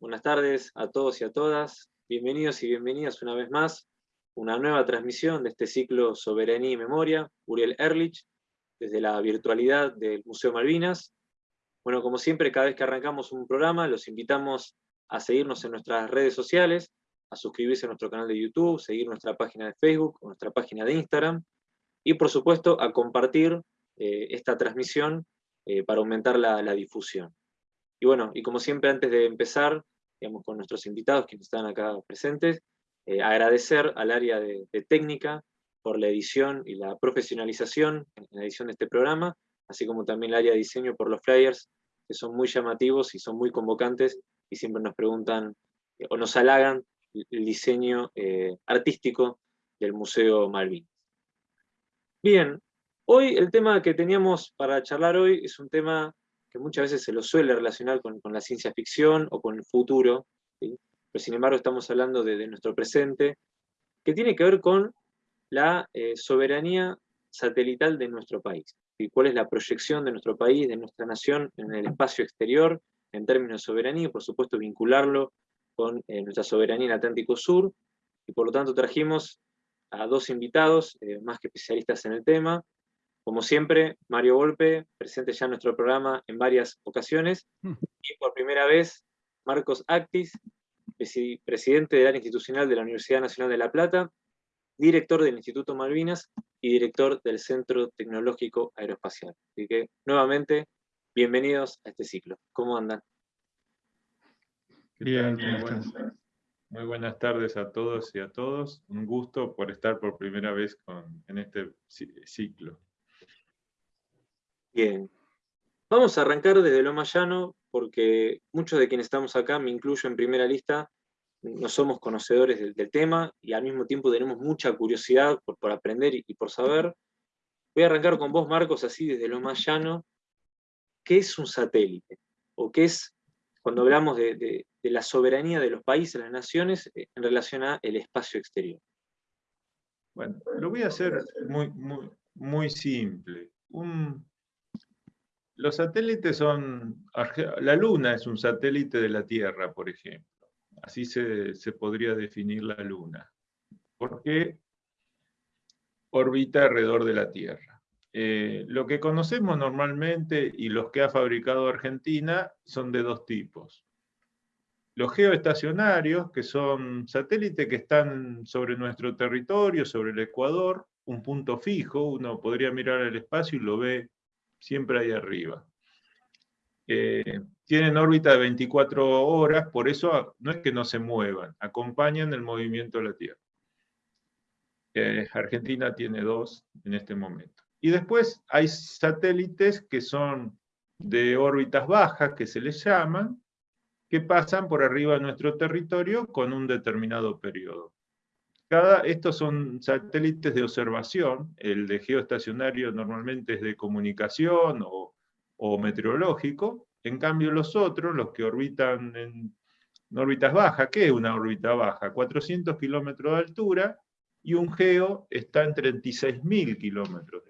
Buenas tardes a todos y a todas. Bienvenidos y bienvenidas una vez más a una nueva transmisión de este ciclo Soberanía y Memoria, Uriel Erlich, desde la virtualidad del Museo Malvinas. Bueno, como siempre, cada vez que arrancamos un programa, los invitamos a seguirnos en nuestras redes sociales, a suscribirse a nuestro canal de YouTube, seguir nuestra página de Facebook, nuestra página de Instagram, y por supuesto a compartir eh, esta transmisión eh, para aumentar la, difusión. Y bueno, y como siempre antes de empezar, digamos, con nuestros invitados que están acá presentes, eh, agradecer al área de, técnica por la edición y la profesionalización en la edición de este programa, así como también el área de diseño por los flyers, que son muy llamativos y son muy convocantes, y siempre nos preguntan o nos halagan el diseño artístico del Museo Malvinas. Bien, hoy el tema que teníamos para charlar hoy es un tema que muchas veces se lo suele relacionar con, la ciencia ficción o con el futuro, pero sin embargo estamos hablando de, nuestro presente, que tiene que ver con la eh, soberanía satelital de nuestro país. y cuál es la proyección de nuestro país, de nuestra nación en el espacio exterior, en términos de soberanía, y por supuesto vincularlo con eh, nuestra soberanía en Atlántico Sur, y por lo tanto trajimos a dos invitados, eh, más que especialistas en el tema. Como siempre, Mario Volpe, presente ya en nuestro programa en varias ocasiones, mm. y por primera vez, Marcos Actis, presidente del área institucional de la Universidad Nacional de La Plata, director del Instituto Malvinas y director del Centro Tecnológico Aeroespacial. Así que, nuevamente, bienvenidos a este ciclo. ¿Cómo andan? Bien, ¿cómo muy buenas tardes a todos y a todos. Un gusto por estar por primera vez en este ciclo. Bien. Vamos a arrancar desde lo más llano, porque muchos de quienes estamos acá, me incluyo en primera lista, no somos conocedores del, tema y al mismo tiempo tenemos mucha curiosidad por, aprender y, por saber. Voy a arrancar con vos, Marcos, así desde lo más llano. ¿Qué es un satélite? ¿O qué es cuando hablamos de, la soberanía de los países, las naciones, eh, en relación al espacio exterior? Bueno, lo voy a hacer muy, muy, muy simple. Los satélites son... La Luna es un satélite de la Tierra, por ejemplo. Así se, se podría definir la Luna. Porque orbita alrededor de la Tierra. Eh, lo que conocemos normalmente y los que ha fabricado Argentina son de dos tipos. Los geoestacionarios, que son satélites que están sobre nuestro territorio, sobre el Ecuador, un punto fijo, uno podría mirar el espacio y lo ve siempre ahí arriba. Eh, tienen órbita de 24 horas, por eso no es que no se muevan, acompañan el movimiento de la Tierra. Eh, Argentina tiene dos en este momento. Y después hay satélites que son de órbitas bajas, que se les llaman, que pasan por arriba de nuestro territorio con un determinado periodo. Estos son satélites de observación, el de geoestacionario normalmente es de comunicación o, meteorológico, en cambio los otros, los que orbitan en, órbitas bajas, ¿qué es una órbita baja? 400 kilómetros de altura, y un geo está en 36.000 kilómetros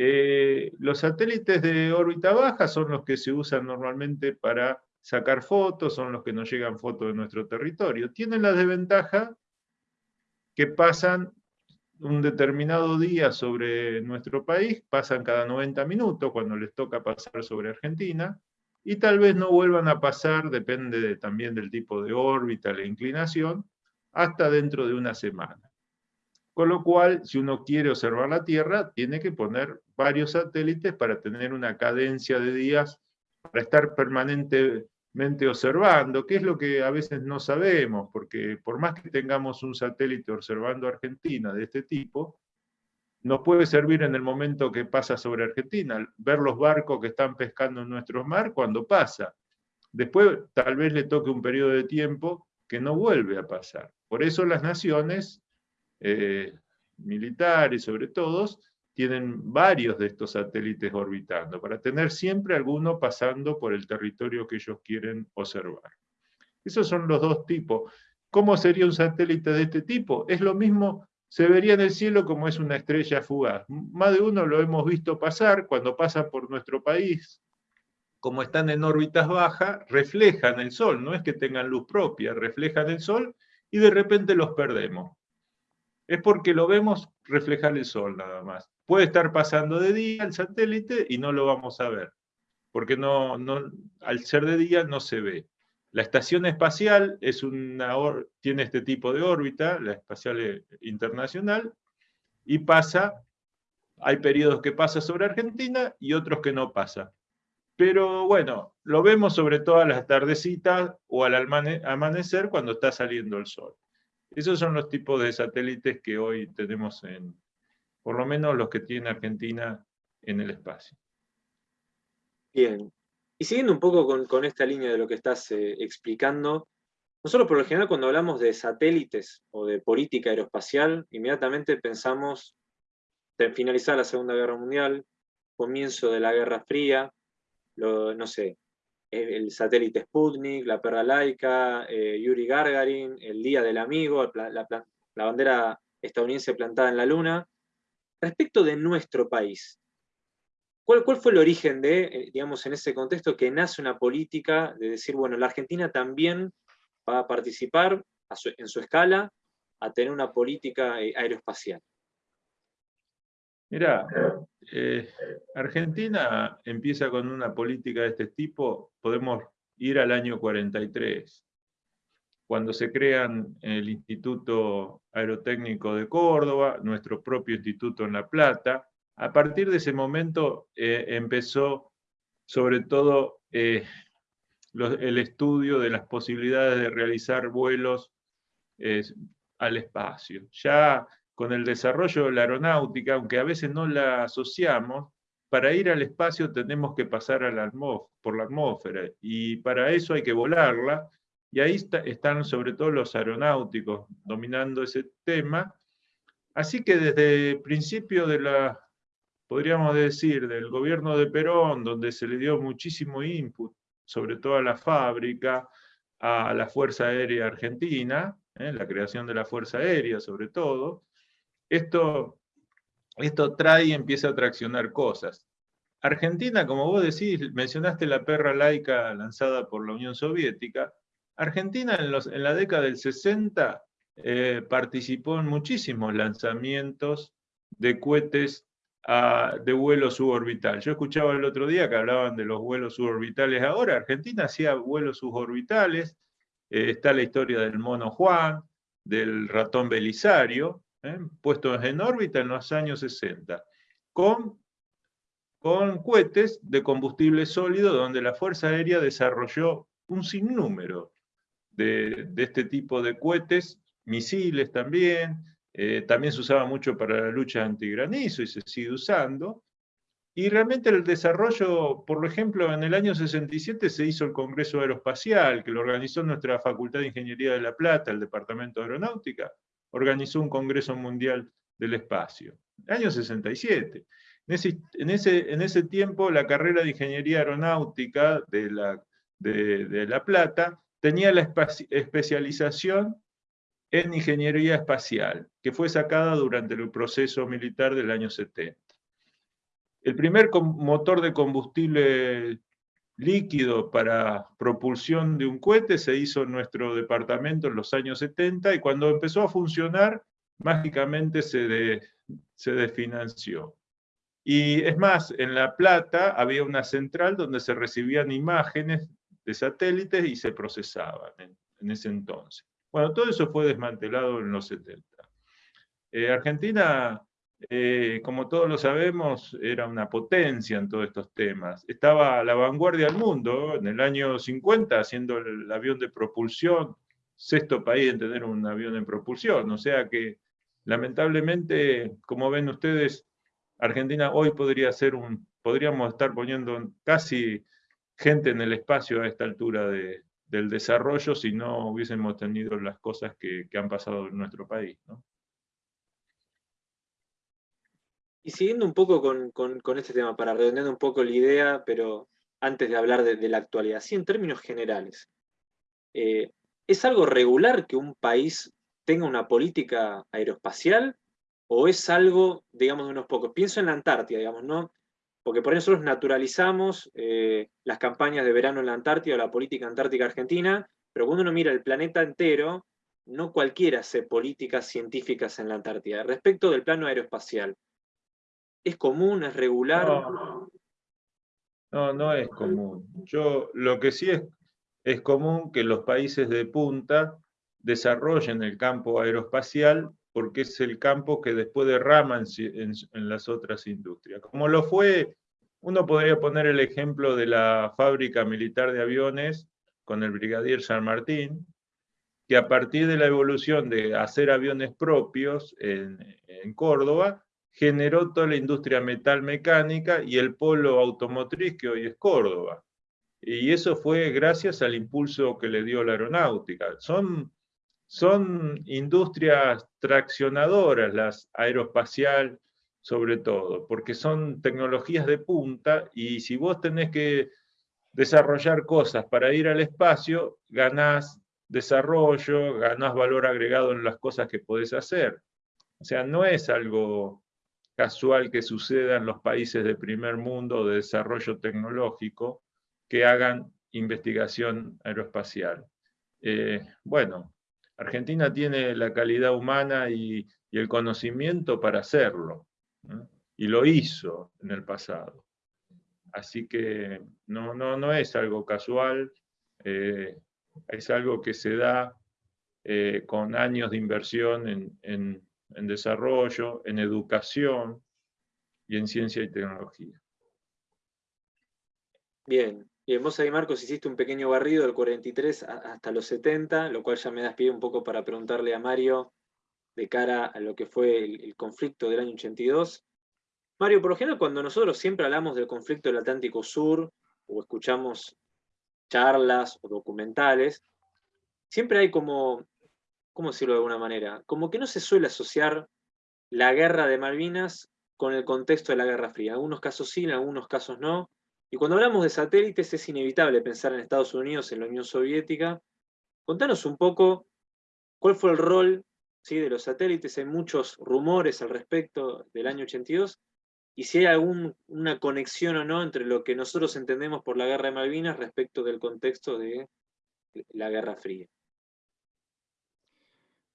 eh, los satélites de órbita baja son los que se usan normalmente para sacar fotos, son los que nos llegan fotos de nuestro territorio. Tienen la desventaja que pasan un determinado día sobre nuestro país, pasan cada 90 minutos cuando les toca pasar sobre Argentina, y tal vez no vuelvan a pasar, depende también del tipo de órbita, la inclinación, hasta dentro de una semana. Con lo cual, si uno quiere observar la Tierra, tiene que poner varios satélites para tener una cadencia de días, para estar permanentemente observando, que es lo que a veces no sabemos, porque por más que tengamos un satélite observando Argentina de este tipo, nos puede servir en el momento que pasa sobre Argentina, ver los barcos que están pescando en nuestro mar cuando pasa. Después tal vez le toque un periodo de tiempo que no vuelve a pasar. Por eso las naciones eh, militares sobre todo, tienen varios de estos satélites orbitando, para tener siempre alguno pasando por el territorio que ellos quieren observar. Esos son los dos tipos. ¿Cómo sería un satélite de este tipo? Es lo mismo, se vería en el cielo como es una estrella fugaz. Más de uno lo hemos visto pasar cuando pasa por nuestro país. como están en órbitas bajas, reflejan el Sol, no es que tengan luz propia, reflejan el Sol y de repente los perdemos. Es porque lo vemos reflejar el Sol nada más. Puede estar pasando de día el satélite y no lo vamos a ver, porque no, no, al ser de día no se ve. La estación espacial es tiene este tipo de órbita, la espacial internacional, y pasa, hay periodos que pasa sobre Argentina y otros que no pasa. Pero bueno, lo vemos sobre todo a las tardecitas o al amanecer cuando está saliendo el sol. Esos son los tipos de satélites que hoy tenemos en, por lo menos los que tiene Argentina en el espacio. Bien, y siguiendo un poco con, esta línea de lo que estás eh, explicando, nosotros por lo general cuando hablamos de satélites o de política aeroespacial, inmediatamente pensamos en finalizar la Segunda Guerra Mundial, comienzo de la Guerra Fría, no sé, el, satélite Sputnik, la perra laica, eh, Yuri Gagarin, el Día del Amigo, la, bandera estadounidense plantada en la Luna, Respecto de nuestro país, ¿cuál, fue el origen de, eh, digamos, en ese contexto que nace una política de decir, bueno, la Argentina también va a participar en su escala a tener una política eh, aeroespacial? Mira, eh, Argentina empieza con una política de este tipo, podemos ir al año 43 cuando se crean el Instituto Aerotécnico de Córdoba, nuestro propio instituto en La Plata. A partir de ese momento eh, empezó sobre todo eh, el estudio de las posibilidades de realizar vuelos al espacio. Ya con el desarrollo de la aeronáutica, aunque a veces no la asociamos, para ir al espacio tenemos que pasar por la atmósfera, y para eso hay que volarla, y ahí están sobre todo los aeronáuticos dominando ese tema. Así que desde el principio de la, podríamos decir, del gobierno de Perón, donde se le dio muchísimo input, sobre todo a la fábrica, a la Fuerza Aérea Argentina, ¿eh? la creación de la Fuerza Aérea sobre todo, esto, esto trae y empieza a traccionar cosas. Argentina, como vos decís, mencionaste la perra laica lanzada por la Unión Soviética, Argentina en, la década del 60 eh, participó en muchísimos lanzamientos de cohetes de vuelo suborbital. Yo escuchaba el otro día que hablaban de los vuelos suborbitales ahora. Argentina hacía vuelos suborbitales. Eh, está la historia del mono Juan, del ratón Belisario, eh, puestos en órbita en los años 60, con, con cohetes de combustible sólido donde la Fuerza Aérea desarrolló un sinnúmero de, este tipo de cohetes, misiles también, eh, también se usaba mucho para la lucha antigranizo y se sigue usando. Y realmente el desarrollo, por ejemplo, en el año 67 se hizo el Congreso Aeroespacial, que lo organizó nuestra Facultad de Ingeniería de La Plata, el Departamento de Aeronáutica, organizó un Congreso Mundial del Espacio. Año 67. En ese, en ese, en ese tiempo la carrera de Ingeniería Aeronáutica de La, de la Plata tenía la especialización en ingeniería espacial, que fue sacada durante el proceso militar del año 70. El primer motor de combustible líquido para propulsión de un cohete se hizo en nuestro departamento en los años 70 y cuando empezó a funcionar, mágicamente se, se desfinanció. Y es más, en La Plata había una central donde se recibían imágenes de satélites y se procesaban en, ese entonces. Bueno, todo eso fue desmantelado en los 70. Eh, Argentina, eh, como todos lo sabemos, era una potencia en todos estos temas. Estaba a la vanguardia del mundo, en el año 50, haciendo el avión de propulsión, sexto país en tener un avión en propulsión. O sea que, lamentablemente, como ven ustedes, Argentina hoy podría ser un, podríamos estar poniendo casi gente en el espacio a esta altura del desarrollo si no hubiésemos tenido las cosas que, han pasado en nuestro país. Y siguiendo un poco con, este tema, para redondear un poco la idea, pero antes de hablar de, la actualidad, sí en términos generales, eh, ¿es algo regular que un país tenga una política aeroespacial? ¿O es algo, digamos, de unos pocos? Pienso en la Antártida, digamos, ¿no? porque por eso nosotros naturalizamos eh, las campañas de verano en la Antártida o la política antártica argentina, pero cuando uno mira el planeta entero, no cualquiera hace políticas científicas en la Antártida. Respecto del plano aeroespacial, ¿es común, es regular? No, no, es común. Yo, lo que sí es, es común que los países de punta desarrollen el campo aeroespacial porque es el campo que después derrama en, en, las otras industrias. Como lo fue, uno podría poner el ejemplo de la fábrica militar de aviones con el brigadier San Martín, que a partir de la evolución de hacer aviones propios en, Córdoba, generó toda la industria metal mecánica y el polo automotriz que hoy es Córdoba. Y eso fue gracias al impulso que le dio la aeronáutica. Son, son industrias traccionadoras, las aeroespacial sobre todo, porque son tecnologías de punta y si vos tenés que desarrollar cosas para ir al espacio, ganás desarrollo, ganás valor agregado en las cosas que podés hacer. O sea, no es algo casual que suceda en los países de primer mundo de desarrollo tecnológico que hagan investigación aeroespacial. Eh, bueno, Argentina tiene la calidad humana y, el conocimiento para hacerlo, y lo hizo en el pasado. Así que no, no, no es algo casual, eh, es algo que se da eh, con años de inversión en, desarrollo, en educación y en ciencia y tecnología. Bien, Bien, vos ahí, Marcos, hiciste un pequeño barrido del 43 hasta los 70, lo cual ya me das un poco para preguntarle a Mario de cara a lo que fue el, el, conflicto del año 82. Mario, por lo general, cuando nosotros siempre hablamos del conflicto del Atlántico Sur, o escuchamos charlas o documentales, siempre hay como, ¿cómo decirlo de alguna manera? Como que no se suele asociar la guerra de Malvinas con el contexto de la Guerra Fría. En algunos casos sí, en algunos casos no. Y cuando hablamos de satélites es inevitable pensar en Estados Unidos, en la Unión Soviética. Contanos un poco cuál fue el rol ¿sí? de los satélites. Hay muchos rumores al respecto del año 82 y si hay alguna conexión o no entre lo que nosotros entendemos por la guerra de Malvinas respecto del contexto de la Guerra Fría.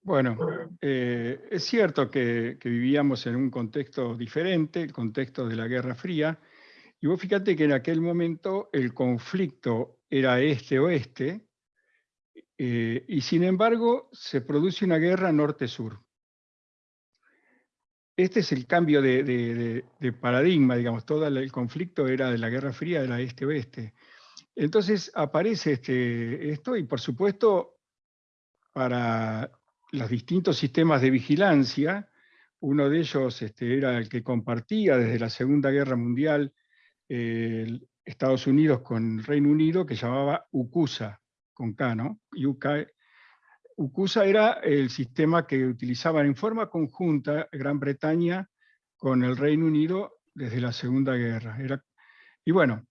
Bueno, eh, es cierto que, vivíamos en un contexto diferente, el contexto de la Guerra Fría, y vos fíjate que en aquel momento el conflicto era este-oeste, eh, y sin embargo se produce una guerra norte-sur este es el cambio de, paradigma, digamos, todo el conflicto era de la Guerra Fría, era este-oeste. Entonces aparece este, esto y por supuesto para los distintos sistemas de vigilancia, uno de ellos este, era el que compartía desde la Segunda Guerra Mundial Estados Unidos con el Reino Unido, que llamaba UCUSA, con K, ¿no? UCUSA era el sistema que utilizaban en forma conjunta Gran Bretaña con el Reino Unido desde la Segunda Guerra. Era, y bueno,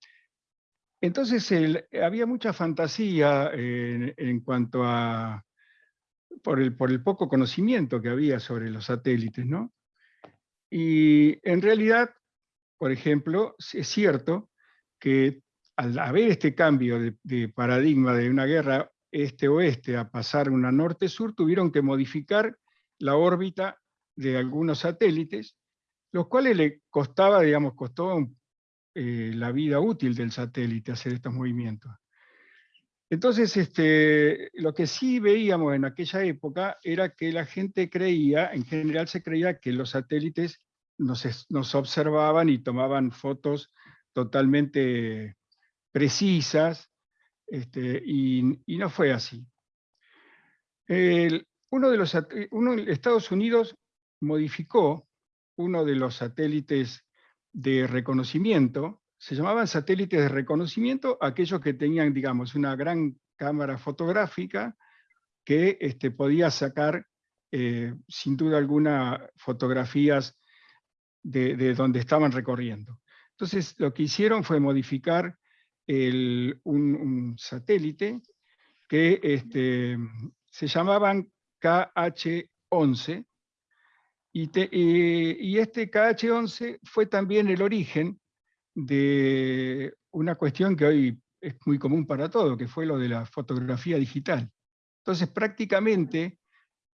entonces había mucha fantasía en, cuanto a, por el, poco conocimiento que había sobre los satélites, ¿no? Y en realidad, por ejemplo, es cierto que al haber este cambio de paradigma de una guerra este-oeste a pasar una norte-sur, tuvieron que modificar la órbita de algunos satélites, los cuales le costaba, digamos, costó eh, la vida útil del satélite hacer estos movimientos. Entonces, este, lo que sí veíamos en aquella época era que la gente creía, en general se creía que los satélites nos, observaban y tomaban fotos totalmente precisas, este, y, no fue así. uno de los, Estados Unidos modificó uno de los satélites de reconocimiento, se llamaban satélites de reconocimiento aquellos que tenían, digamos, una gran cámara fotográfica que este, podía sacar, eh, sin duda alguna, fotografías de, de, donde estaban recorriendo. Entonces, lo que hicieron fue modificar un, satélite que este, se llamaban KH-11, y, y, este KH-11 fue también el origen de una cuestión que hoy es muy común para todo, que fue lo de la fotografía digital. Entonces prácticamente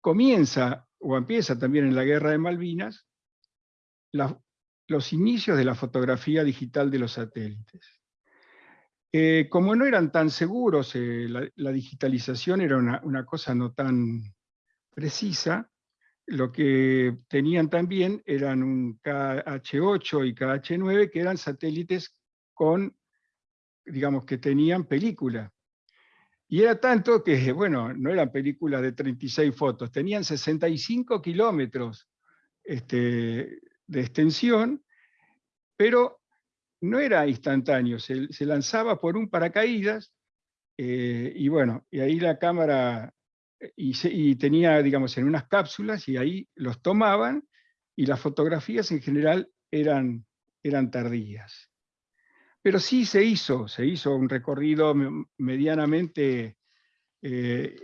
comienza, o empieza también en la guerra de Malvinas, los inicios de la fotografía digital de los satélites. Eh, como no eran tan seguros, eh, la, digitalización era una, una, cosa no tan precisa, lo que tenían también eran un KH8 y KH9, que eran satélites con, digamos, que tenían película. Y era tanto que, bueno, no eran películas de 36 fotos, tenían 65 kilómetros este, de extensión, pero no era instantáneo, se, lanzaba por un paracaídas, eh, y bueno, y ahí la cámara, eh, y, tenía, digamos, en unas cápsulas, y ahí los tomaban, y las fotografías en general eran, eran tardías. Pero sí se hizo, se hizo un recorrido medianamente, eh,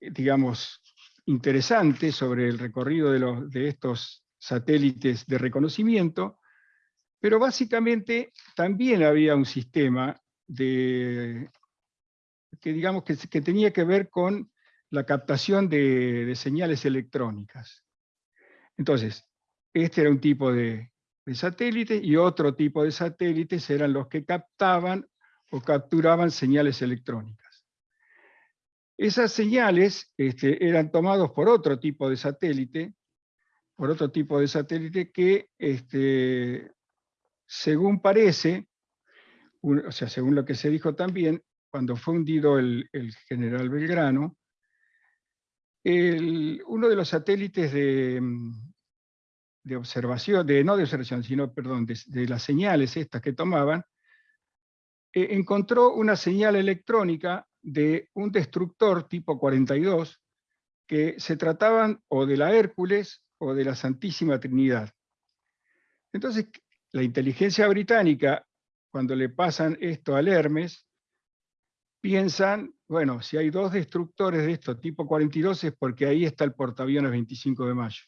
digamos, interesante sobre el recorrido de, los, de estos satélites de reconocimiento, pero básicamente también había un sistema de, que, digamos, que, que tenía que ver con la captación de, señales electrónicas. Entonces, este era un tipo de, satélites y otro tipo de satélites eran los que captaban o capturaban señales electrónicas. Esas señales este, eran tomados por otro tipo de satélite, por otro tipo de satélite que, este, según parece, o sea, según lo que se dijo también, cuando fue hundido el, general Belgrano, uno de los satélites de, de observación, de, no de observación, sino, perdón, de, las señales estas que tomaban, eh, encontró una señal electrónica de un destructor tipo 42, que se trataban o de la Hércules o de la Santísima Trinidad. Entonces, la inteligencia británica, cuando le pasan esto al Hermes, piensan, bueno, si hay dos destructores de esto tipo 42 es porque ahí está el portaaviones 25 de mayo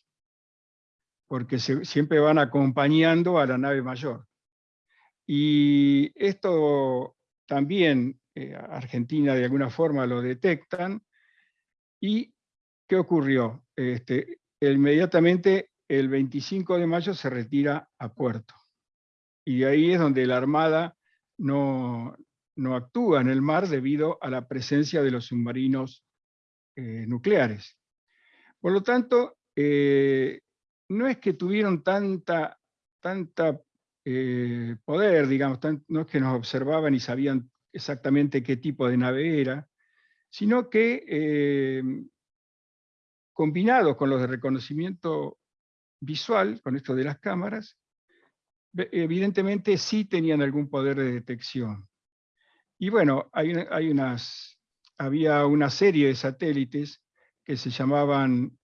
porque siempre van acompañando a la nave mayor. Y esto también eh, Argentina de alguna forma lo detectan. ¿Y qué ocurrió? Este, inmediatamente el 25 de mayo se retira a puerto. Y ahí es donde la Armada no, no actúa en el mar debido a la presencia de los submarinos eh, nucleares. Por lo tanto, eh, no es que tuvieron tanta, tanta eh, poder, digamos, no es que nos observaban y sabían exactamente qué tipo de nave era, sino que combinados con los de reconocimiento visual, con esto de las cámaras, evidentemente sí tenían algún poder de detección. Y bueno, hay, unas, había una serie de satélites que se llamaban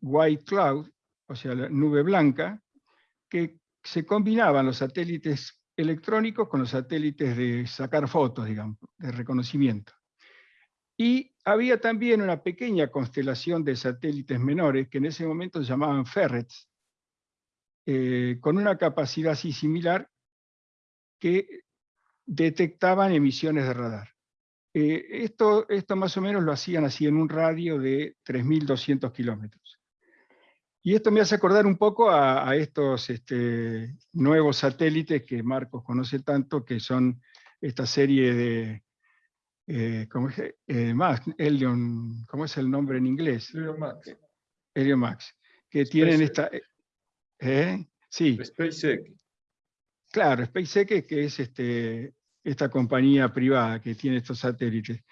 White Cloud, o sea, la nube blanca, que se combinaban los satélites electrónicos con los satélites de sacar fotos, digamos, de reconocimiento. Y había también una pequeña constelación de satélites menores que en ese momento se llamaban ferrets, eh, con una capacidad así similar que detectaban emisiones de radar. Eh, esto, esto más o menos lo hacían así en un radio de 3.200 kilómetros. Y esto me hace acordar un poco a, estos este, nuevos satélites que Marcos conoce tanto, que son esta serie de, eh, ¿cómo, es? Eh, Max, ¿cómo es el nombre en inglés? Helion Max. Helion Max, que tienen esta... Eh, ¿eh? Sí. SpaceX. Claro, SpaceX que es este, esta compañía privada que tiene estos satélites.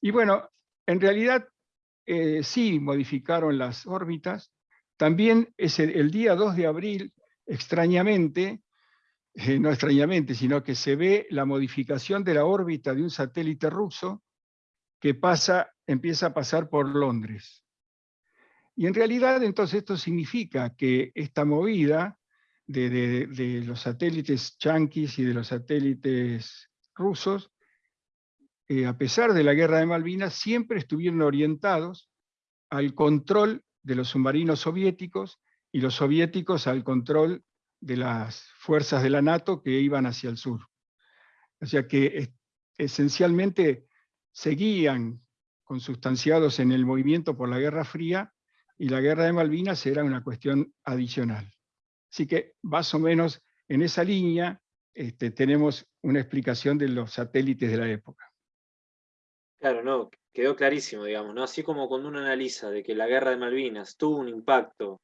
Y bueno, en realidad sí modificaron las órbitas, también es el, día 2 de abril, extrañamente, eh, no extrañamente, sino que se ve la modificación de la órbita de un satélite ruso que pasa, empieza a pasar por Londres. Y en realidad entonces esto significa que esta movida de, los satélites yanquis y de los satélites rusos, eh, a pesar de la guerra de Malvinas, siempre estuvieron orientados al control de los submarinos soviéticos y los soviéticos al control de las fuerzas de la NATO que iban hacia el sur. O sea que esencialmente seguían consustanciados en el movimiento por la Guerra Fría y la Guerra de Malvinas era una cuestión adicional. Así que más o menos en esa línea este, tenemos una explicación de los satélites de la época. Claro, no, quedó clarísimo, digamos, ¿no? Así como cuando uno analiza de que la guerra de Malvinas tuvo un impacto,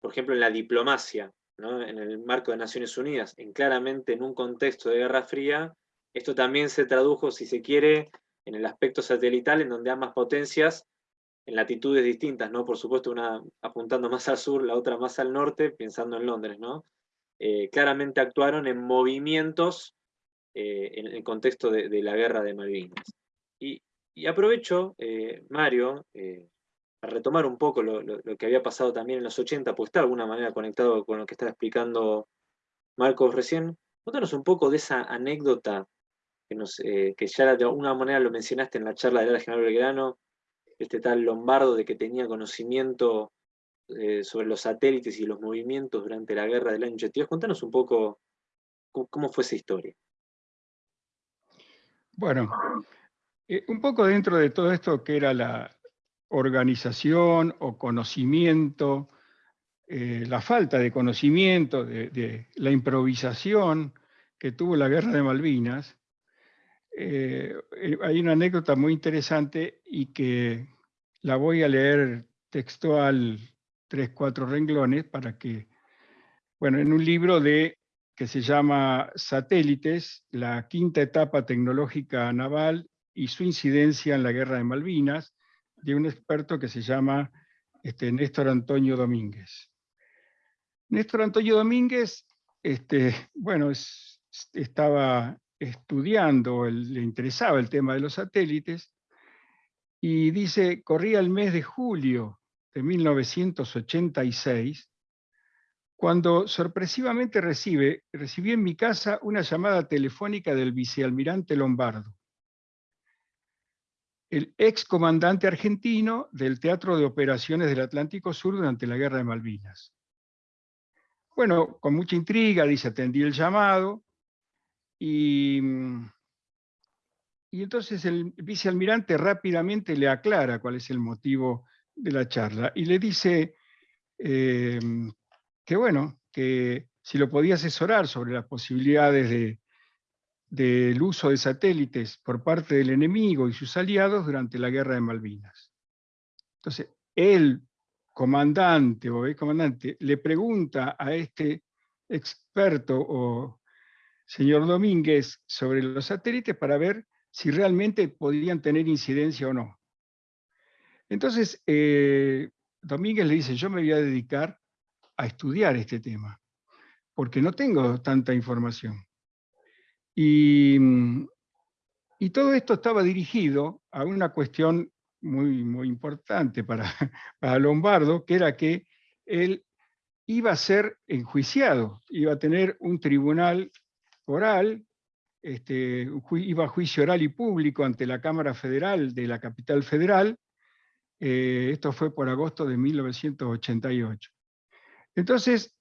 por ejemplo, en la diplomacia, ¿no? en el marco de Naciones Unidas, en claramente en un contexto de Guerra Fría, esto también se tradujo, si se quiere, en el aspecto satelital, en donde ambas potencias, en latitudes distintas, ¿no? Por supuesto, una apuntando más al sur, la otra más al norte, pensando en Londres, ¿no? Eh, claramente actuaron en movimientos eh, en el contexto de, la guerra de Malvinas. Y, aprovecho, eh, Mario, a retomar un poco lo, que había pasado también en los 80, pues está de alguna manera conectado con lo que está explicando Marcos recién. Cuéntanos un poco de esa anécdota que, nos, que ya de alguna manera lo mencionaste en la charla de la General Belgrano, este tal Lombardo de que tenía conocimiento sobre los satélites y los movimientos durante la guerra del año 82. Cuéntanos un poco cómo fue esa historia. Bueno, eh, un poco dentro de todo esto que era la organización o conocimiento, eh, la falta de conocimiento, de, la improvisación que tuvo la guerra de Malvinas, eh, hay una anécdota muy interesante y que la voy a leer textual tres, cuatro renglones para que, bueno, en un libro de que se llama Satélites, la quinta etapa tecnológica naval y su incidencia en la guerra de Malvinas, de un experto que se llama este, Néstor Antonio Domínguez. Néstor Antonio Domínguez, este, bueno, estaba estudiando, le interesaba el tema de los satélites, y dice, corría el mes de julio de 1986, cuando sorpresivamente recibe, recibí en mi casa una llamada telefónica del vicealmirante Lombardo, el ex comandante argentino del Teatro de Operaciones del Atlántico Sur durante la Guerra de Malvinas. Bueno, con mucha intriga, dice, atendí el llamado, y, y entonces el vicealmirante rápidamente le aclara cuál es el motivo de la charla, y le dice em, que bueno, que si lo podía asesorar sobre las posibilidades de, del uso de satélites por parte del enemigo y sus aliados durante la guerra de Malvinas. Entonces, el comandante o el comandante le pregunta a este experto o señor Domínguez sobre los satélites para ver si realmente podían tener incidencia o no. Entonces, eh, Domínguez le dice, yo me voy a dedicar a estudiar este tema, porque no tengo tanta información. Mm, y, todo esto estaba dirigido a una cuestión muy, muy importante para, para Lombardo, que era que él iba a ser enjuiciado, iba a tener un tribunal oral, este, iba a juicio oral y público ante la Cámara Federal de la capital federal, eh, esto fue por agosto de 1988. Entonces,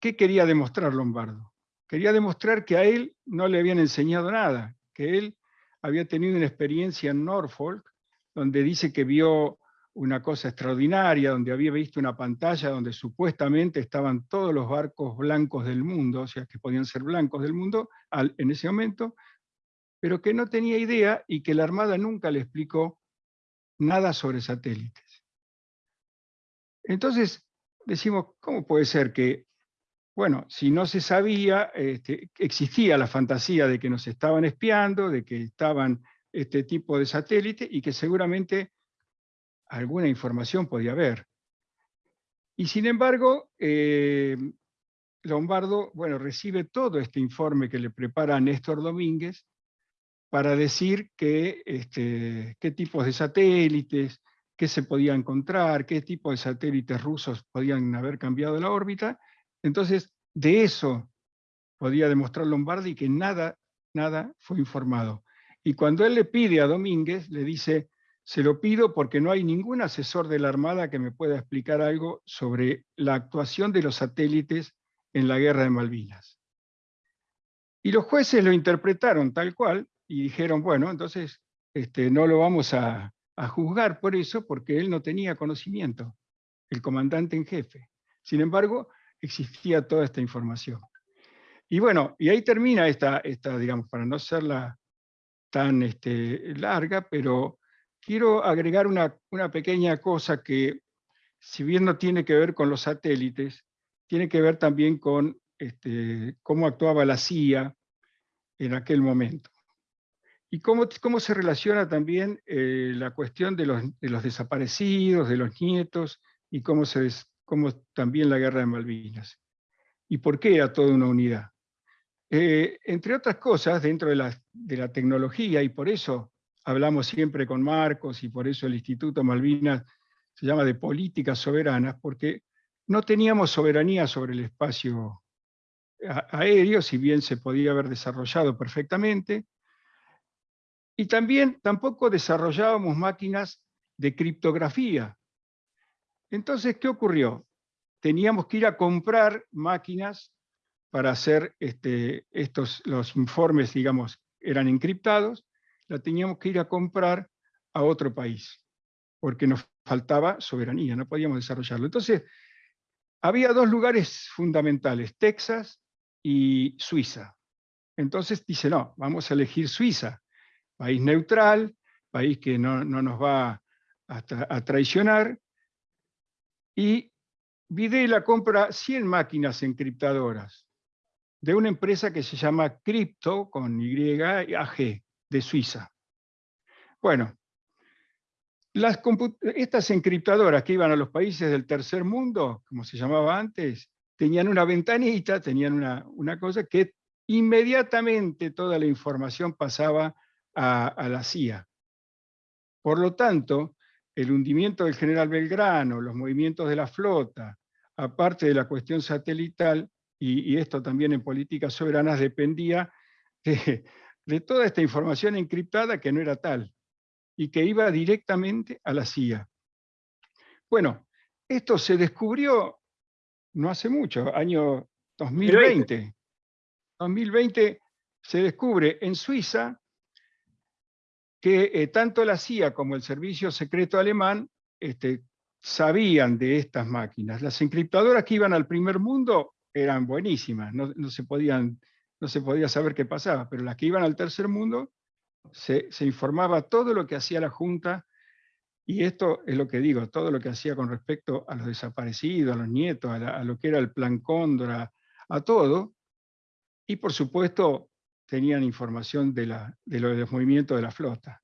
¿qué quería demostrar Lombardo? Quería demostrar que a él no le habían enseñado nada, que él había tenido una experiencia en Norfolk, donde dice que vio una cosa extraordinaria, donde había visto una pantalla donde supuestamente estaban todos los barcos blancos del mundo, o sea, que podían ser blancos del mundo en ese momento, pero que no tenía idea y que la Armada nunca le explicó nada sobre satélites. Entonces decimos, ¿cómo puede ser que bueno, si no se sabía, este, existía la fantasía de que nos estaban espiando, de que estaban este tipo de satélites y que seguramente alguna información podía haber. Y sin embargo, eh, Lombardo, bueno, recibe todo este informe que le prepara Néstor Domínguez para decir que, este, qué tipos de satélites, qué se podía encontrar, qué tipo de satélites rusos podían haber cambiado la órbita, entonces, de eso podía demostrar Lombardi que nada, nada fue informado. Y cuando él le pide a Domínguez, le dice, se lo pido porque no hay ningún asesor de la Armada que me pueda explicar algo sobre la actuación de los satélites en la guerra de Malvinas. Y los jueces lo interpretaron tal cual y dijeron, bueno, entonces este, no lo vamos a, juzgar por eso, porque él no tenía conocimiento, el comandante en jefe. Sin embargo, existía toda esta información. Y bueno, y ahí termina esta, esta digamos, para no serla tan este, larga, pero quiero agregar una, una pequeña cosa que, si bien no tiene que ver con los satélites, tiene que ver también con este, cómo actuaba la CIA en aquel momento. Y cómo, cómo se relaciona también eh, la cuestión de los, de los, desaparecidos, de los nietos, y cómo, se, cómo también la guerra de Malvinas. ¿Y por qué a toda una unidad? Eh, entre otras cosas, dentro de la, de la, tecnología, y por eso hablamos siempre con Marcos, y por eso el Instituto Malvinas se llama de políticas soberanas, porque no teníamos soberanía sobre el espacio aéreo, si bien se podía haber desarrollado perfectamente, y también tampoco desarrollábamos máquinas de criptografía. Entonces, ¿qué ocurrió? Teníamos que ir a comprar máquinas para hacer este, estos, los informes, digamos, eran encriptados, la teníamos que ir a comprar a otro país, porque nos faltaba soberanía, no podíamos desarrollarlo. Entonces, había dos lugares fundamentales, Texas y Suiza. Entonces dice, no, vamos a elegir Suiza, país neutral, país que no, nos va a, traicionar, y Videla compra 100 máquinas encriptadoras de una empresa que se llama Crypto, con Y, AG, de Suiza. Bueno, estas encriptadoras que iban a los países del tercer mundo, como se llamaba antes, tenían una ventanita, tenían una, una cosa que inmediatamente toda la información pasaba a, a, la CIA. Por lo tanto, el hundimiento del general Belgrano, los movimientos de la flota, aparte de la cuestión satelital, y, esto también en políticas soberanas dependía de, toda esta información encriptada que no era tal, y que iba directamente a la CIA. Bueno, esto se descubrió no hace mucho, año 2020. 2020 se descubre en Suiza que eh, tanto la CIA como el servicio secreto alemán este, sabían de estas máquinas. Las encriptadoras que iban al primer mundo eran buenísimas, no, se podían, podía saber qué pasaba, pero las que iban al tercer mundo se, informaba todo lo que hacía la Junta, y esto es lo que digo, todo lo que hacía con respecto a los desaparecidos, a los nietos, a, lo que era el plan Cóndor, a, todo, y por supuesto tenían información de, la, de los movimientos de la flota.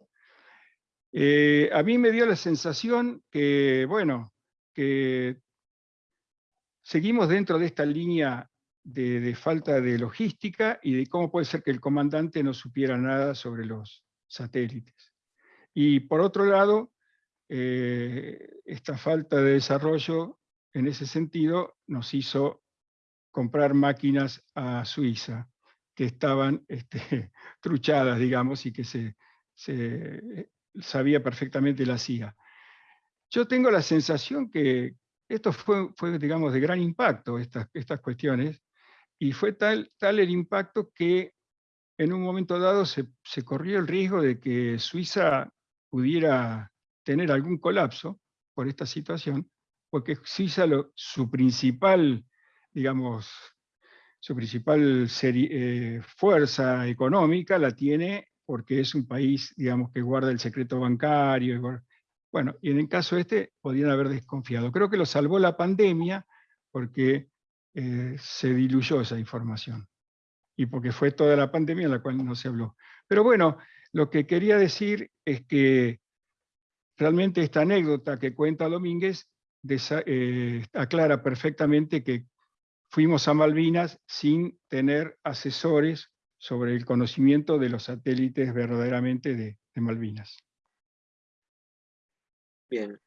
Eh, a mí me dio la sensación que, bueno, que Seguimos dentro de esta línea de, falta de logística y de cómo puede ser que el comandante no supiera nada sobre los satélites. Y por otro lado, eh, esta falta de desarrollo en ese sentido nos hizo comprar máquinas a Suiza que estaban este, truchadas, digamos, y que se, sabía perfectamente la CIA. Yo tengo la sensación que, esto fue, digamos, de gran impacto, estas, estas cuestiones, y fue tal, tal el impacto que en un momento dado se, se corrió el riesgo de que Suiza pudiera tener algún colapso por esta situación, porque Suiza lo, su principal, digamos, su principal eh, fuerza económica la tiene porque es un país, digamos, que guarda el secreto bancario, bueno, y en el caso este podían haber desconfiado. Creo que lo salvó la pandemia porque eh, se diluyó esa información. Y porque fue toda la pandemia en la cual no se habló. Pero bueno, lo que quería decir es que realmente esta anécdota que cuenta Domínguez eh, aclara perfectamente que fuimos a Malvinas sin tener asesores sobre el conocimiento de los satélites verdaderamente de Malvinas. Bien.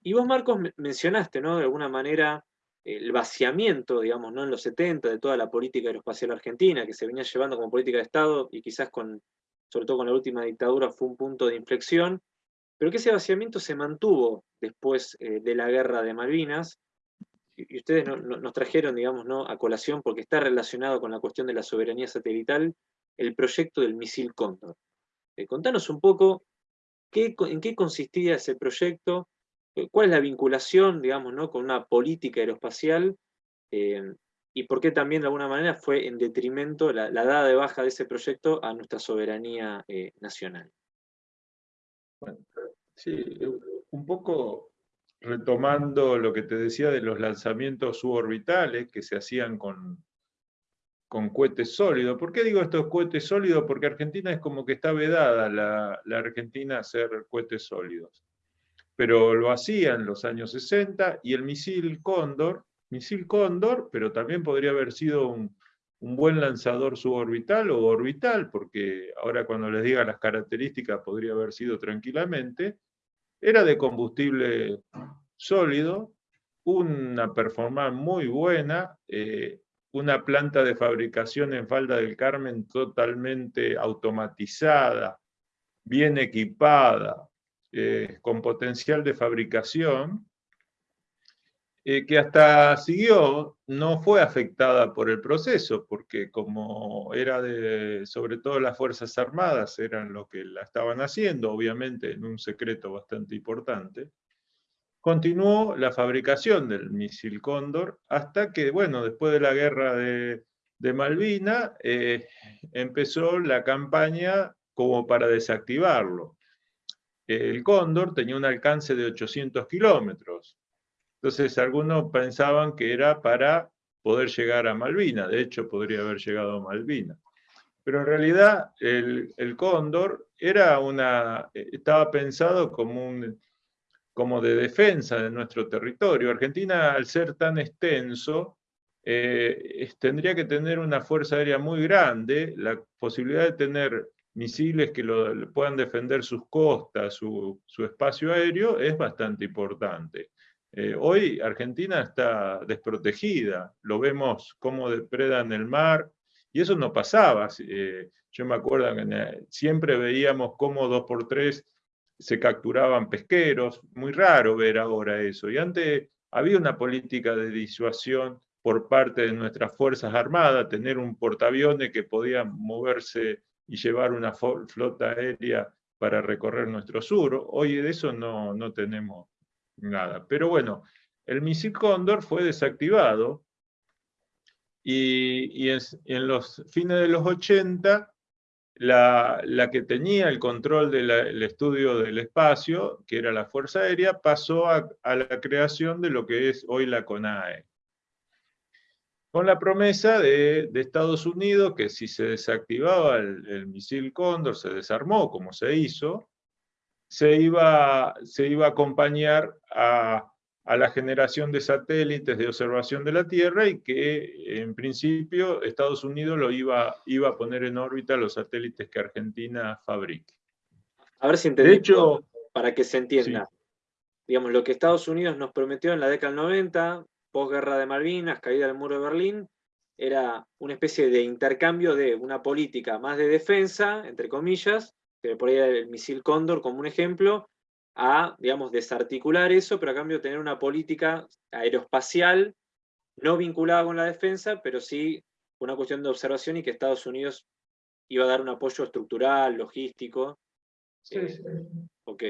Y, vos, Marcos, mencionaste, ¿no? De alguna manera, el vaciamiento, digamos, ¿no? En los 70 de toda la política aeroespacial argentina, que se venía llevando como política de Estado, y quizás con, sobre todo con la última dictadura, fue un punto de inflexión, pero que ese vaciamiento se mantuvo después eh, de la guerra de Malvinas, y ustedes nos trajeron, digamos, ¿no? a colación, porque está relacionado con la cuestión de la soberanía satelital, el proyecto del misil Cóndor. Eh, contanos un poco qué, en qué consistía ese proyecto, eh, cuál es la vinculación, digamos, ¿no? con una política aeroespacial, eh, y por qué también de alguna manera fue en detrimento la, dada de baja de ese proyecto a nuestra soberanía nacional. Bueno, sí, un poco retomando lo que te decía de los lanzamientos suborbitales que se hacían con, con cohetes sólidos. ¿Por qué digo estos cohetes sólidos? Porque Argentina es como que está vedada la, Argentina a hacer cohetes sólidos. Pero lo hacía en los años 60 y el misil Cóndor, misil Cóndor, pero también podría haber sido un, un buen lanzador suborbital o orbital, porque ahora cuando les diga las características podría haber sido tranquilamente, era de combustible sólido, una performance muy buena, eh, una planta de fabricación en Falda del Carmen totalmente automatizada, bien equipada, eh, con potencial de fabricación, eh, que hasta siguió, no fue afectada por el proceso, porque como era de, sobre todo las Fuerzas Armadas, eran lo que la estaban haciendo, obviamente en un secreto bastante importante, continuó la fabricación del misil Cóndor hasta que, bueno, después de la guerra de, de Malvina, eh, empezó la campaña como para desactivarlo. El Cóndor tenía un alcance de 800 kilómetros, entonces algunos pensaban que era para poder llegar a Malvina, de hecho podría haber llegado a Malvina. Pero en realidad el, cóndor estaba pensado como, de defensa de nuestro territorio. Argentina, al ser tan extenso, eh, tendría que tener una fuerza aérea muy grande, la posibilidad de tener misiles que lo, puedan defender sus costas, su espacio aéreo, es bastante importante. Eh, hoy Argentina está desprotegida, lo vemos cómo depredan el mar, y eso no pasaba. Eh, yo me acuerdo que siempre veíamos cómo dos por tres se capturaban pesqueros, muy raro ver ahora eso. Y antes había una política de disuasión por parte de nuestras Fuerzas Armadas, tener un portaaviones que podía moverse y llevar una flota aérea para recorrer nuestro sur. Hoy de eso no, no tenemos nada. Pero bueno, el misil Cóndor fue desactivado y, en, los fines de los 80 la, que tenía el control del estudio del espacio, que era la Fuerza Aérea, pasó a, la creación de lo que es hoy la CONAE. Con la promesa de, Estados Unidos que si se desactivaba el, el misil Cóndor, se desarmó como se hizo, se iba, se iba a acompañar a, la generación de satélites de observación de la Tierra y que en principio Estados Unidos lo iba, iba a poner en órbita los satélites que Argentina fabrique. A ver si entendí, hecho, para que se entienda. Digamos, lo que Estados Unidos nos prometió en la década del 90, posguerra de Malvinas, caída del muro de Berlín, era una especie de intercambio de una política más de defensa, entre comillas, que por ahí el misil Cóndor como un ejemplo, a, digamos, desarticular eso, pero a cambio tener una política aeroespacial no vinculada con la defensa, pero sí una cuestión de observación y que Estados Unidos iba a dar un apoyo estructural, logístico. Sí, eh, sí. Ok.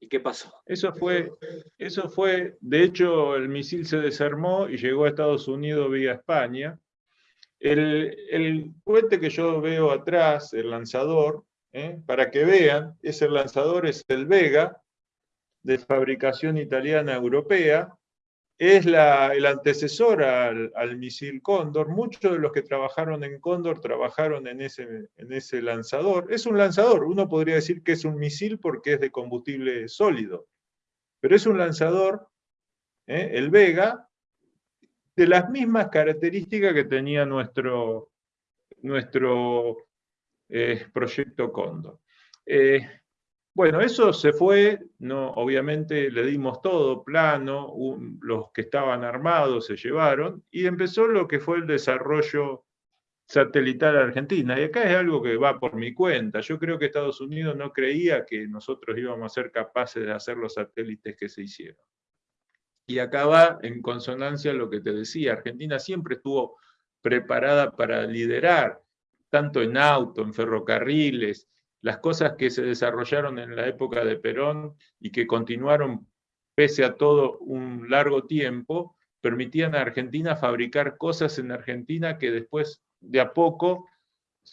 ¿Y qué pasó? Eso fue, eso fue, de hecho, el misil se desarmó y llegó a Estados Unidos vía España. El, el cohete que yo veo atrás, el lanzador, ¿eh? para que vean, ese lanzador es el Vega, de fabricación italiana europea, es la, el antecesor al, misil Cóndor. Muchos de los que trabajaron en Cóndor trabajaron en ese, lanzador. Es un lanzador, uno podría decir que es un misil porque es de combustible sólido, pero es un lanzador, ¿eh? el Vega, de las mismas características que tenía nuestro, nuestro eh, Proyecto Cóndor. Eh, bueno, eso se fue, no, obviamente le dimos todo plano, los que estaban armados se llevaron, y empezó lo que fue el desarrollo satelital argentina. Y acá es algo que va por mi cuenta. Yo creo que Estados Unidos no creía que nosotros íbamos a ser capaces de hacer los satélites que se hicieron. Y acá va en consonancia lo que te decía, Argentina siempre estuvo preparada para liderar, tanto en auto, en ferrocarriles, las cosas que se desarrollaron en la época de Perón y que continuaron pese a todo un largo tiempo, permitían a Argentina fabricar cosas en Argentina que después, de a poco,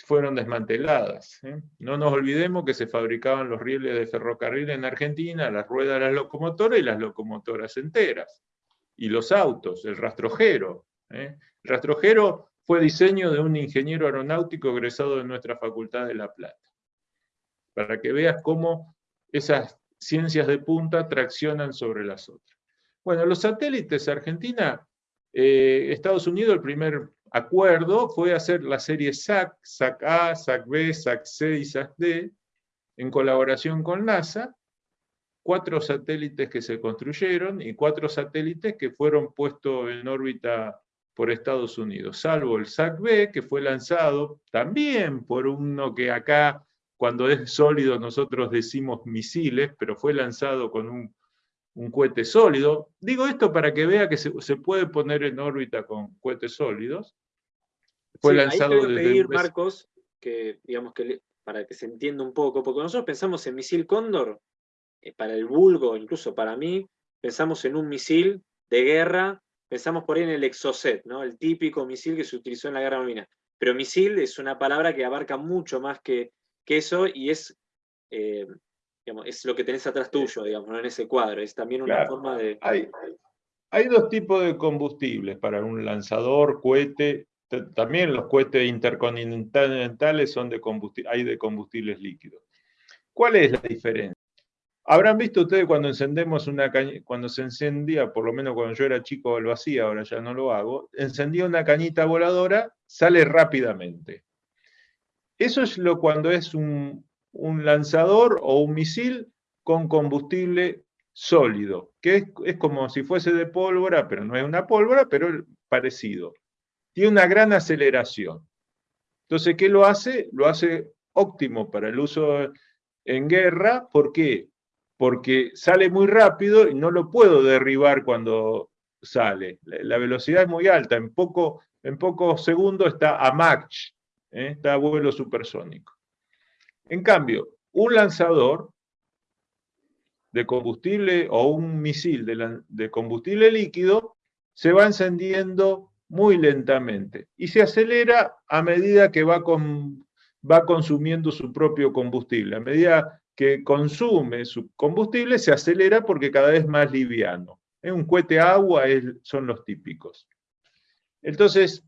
fueron desmanteladas. ¿eh? No nos olvidemos que se fabricaban los rieles de ferrocarril en Argentina, las ruedas de las locomotoras y las locomotoras enteras. Y los autos, el rastrojero. ¿eh? El rastrojero fue diseño de un ingeniero aeronáutico egresado de nuestra Facultad de La Plata. Para que veas cómo esas ciencias de punta traccionan sobre las otras. Bueno, los satélites Argentina, eh, Estados Unidos, el primer acuerdo fue hacer la serie SAC, SAC A, SAC B, SAC C y SAC D, en colaboración con NASA, cuatro satélites que se construyeron y cuatro satélites que fueron puestos en órbita por Estados Unidos, salvo el SAC B, que fue lanzado también por uno que acá, cuando es sólido, nosotros decimos misiles, pero fue lanzado con un un cohete sólido. Digo esto para que vea que se, puede poner en órbita con cohetes sólidos. Fue lanzado ahí desde pedir, Marcos, que, digamos que para que se entienda un poco, porque nosotros pensamos en misil Cóndor, eh, para el vulgo, incluso para mí, pensamos en un misil de guerra, pensamos por ahí en el Exocet, ¿no? el típico misil que se utilizó en la guerra marina. Pero misil es una palabra que abarca mucho más que, que eso y es eh, es lo que tenés atrás tuyo, digamos, en ese cuadro. Es también una forma de... Hay, hay dos tipos de combustibles para un lanzador, cohete. También los cohetes intercontinentales son de combustible, hay de combustibles líquidos. ¿Cuál es la diferencia? Habrán visto ustedes cuando encendemos una cañita, cuando se encendía, por lo menos cuando yo era chico lo hacía, ahora ya no lo hago, encendía una cañita voladora, sale rápidamente. Eso es lo cuando es un, un lanzador o un misil con combustible sólido, que es, como si fuese de pólvora, pero no es una pólvora, pero parecido. Tiene una gran aceleración. Entonces, ¿qué lo hace? Lo hace óptimo para el uso en guerra. ¿Por qué? Porque sale muy rápido y no lo puedo derribar cuando sale. La velocidad es muy alta, en, poco, en pocos segundos está a Mach, ¿eh? está a vuelo supersónico. En cambio, un lanzador de combustible o un misil de, combustible líquido se va encendiendo muy lentamente y se acelera a medida que va, va consumiendo su propio combustible. A medida que consume su combustible se acelera porque cada vez más liviano. Un cohete agua son los típicos. Entonces,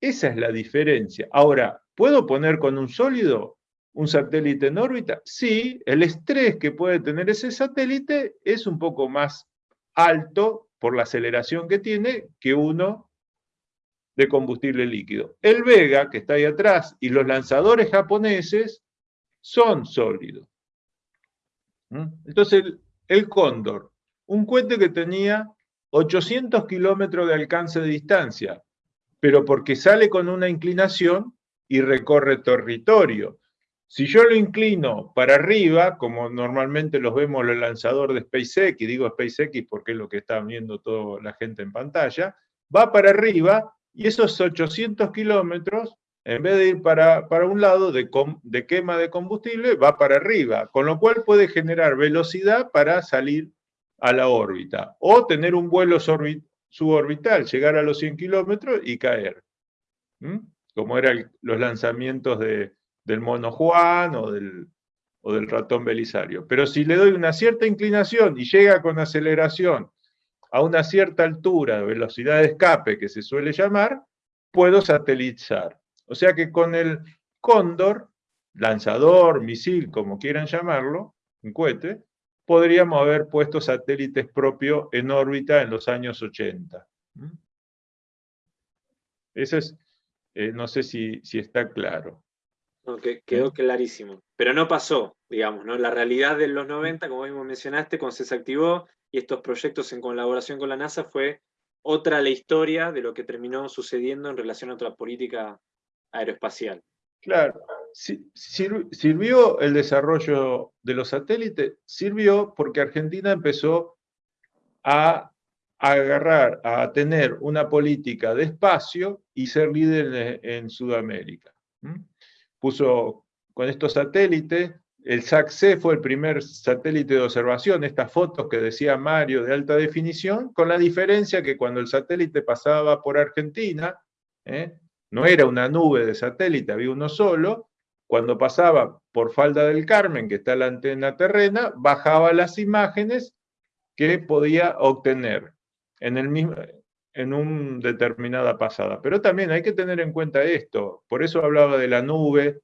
esa es la diferencia. Ahora, ¿puedo poner con un sólido? un satélite en órbita? Sí, el estrés que puede tener ese satélite es un poco más alto por la aceleración que tiene que uno de combustible líquido. El Vega, que está ahí atrás, y los lanzadores japoneses son sólidos. ¿Mm? Entonces, el, el Cóndor, un cohete que tenía 800 kilómetros de alcance de distancia, pero porque sale con una inclinación y recorre territorio. Si yo lo inclino para arriba, como normalmente los vemos los lanzadores de SpaceX, y digo SpaceX porque es lo que está viendo toda la gente en pantalla, va para arriba y esos 800 kilómetros, en vez de ir para, para un lado de, de, quema de combustible, va para arriba, con lo cual puede generar velocidad para salir a la órbita, o tener un vuelo suborbital, llegar a los 100 kilómetros y caer, como eran los lanzamientos de, del mono Juan o del, o del ratón Belisario. Pero si le doy una cierta inclinación y llega con aceleración a una cierta altura, velocidad de escape que se suele llamar, puedo satelizar. O sea que con el cóndor, lanzador, misil, como quieran llamarlo, un cohete, podríamos haber puesto satélites propios en órbita en los años 80. ¿Mm? Eso es, eh, no sé si, si está claro quedó clarísimo. Pero no pasó, digamos, ¿no? La realidad de los 90, como mismo mencionaste, cuando se desactivó y estos proyectos en colaboración con la NASA fue otra la historia de lo que terminó sucediendo en relación a otra política aeroespacial. Claro, sirvió el desarrollo de los satélites, sirvió porque Argentina empezó a agarrar, a tener una política de espacio y ser líder en, Sudamérica. Puso con estos satélites, el SAC-C fue el primer satélite de observación, estas fotos que decía Mario de alta definición, con la diferencia que cuando el satélite pasaba por Argentina, ¿eh? No era una nube de satélite, había uno solo, cuando pasaba por Falda del Carmen, que está la antena terrena, bajaba las imágenes que podía obtener en, el mismo, en una determinada pasada. Pero también hay que tener en cuenta esto, por eso hablaba de la nube.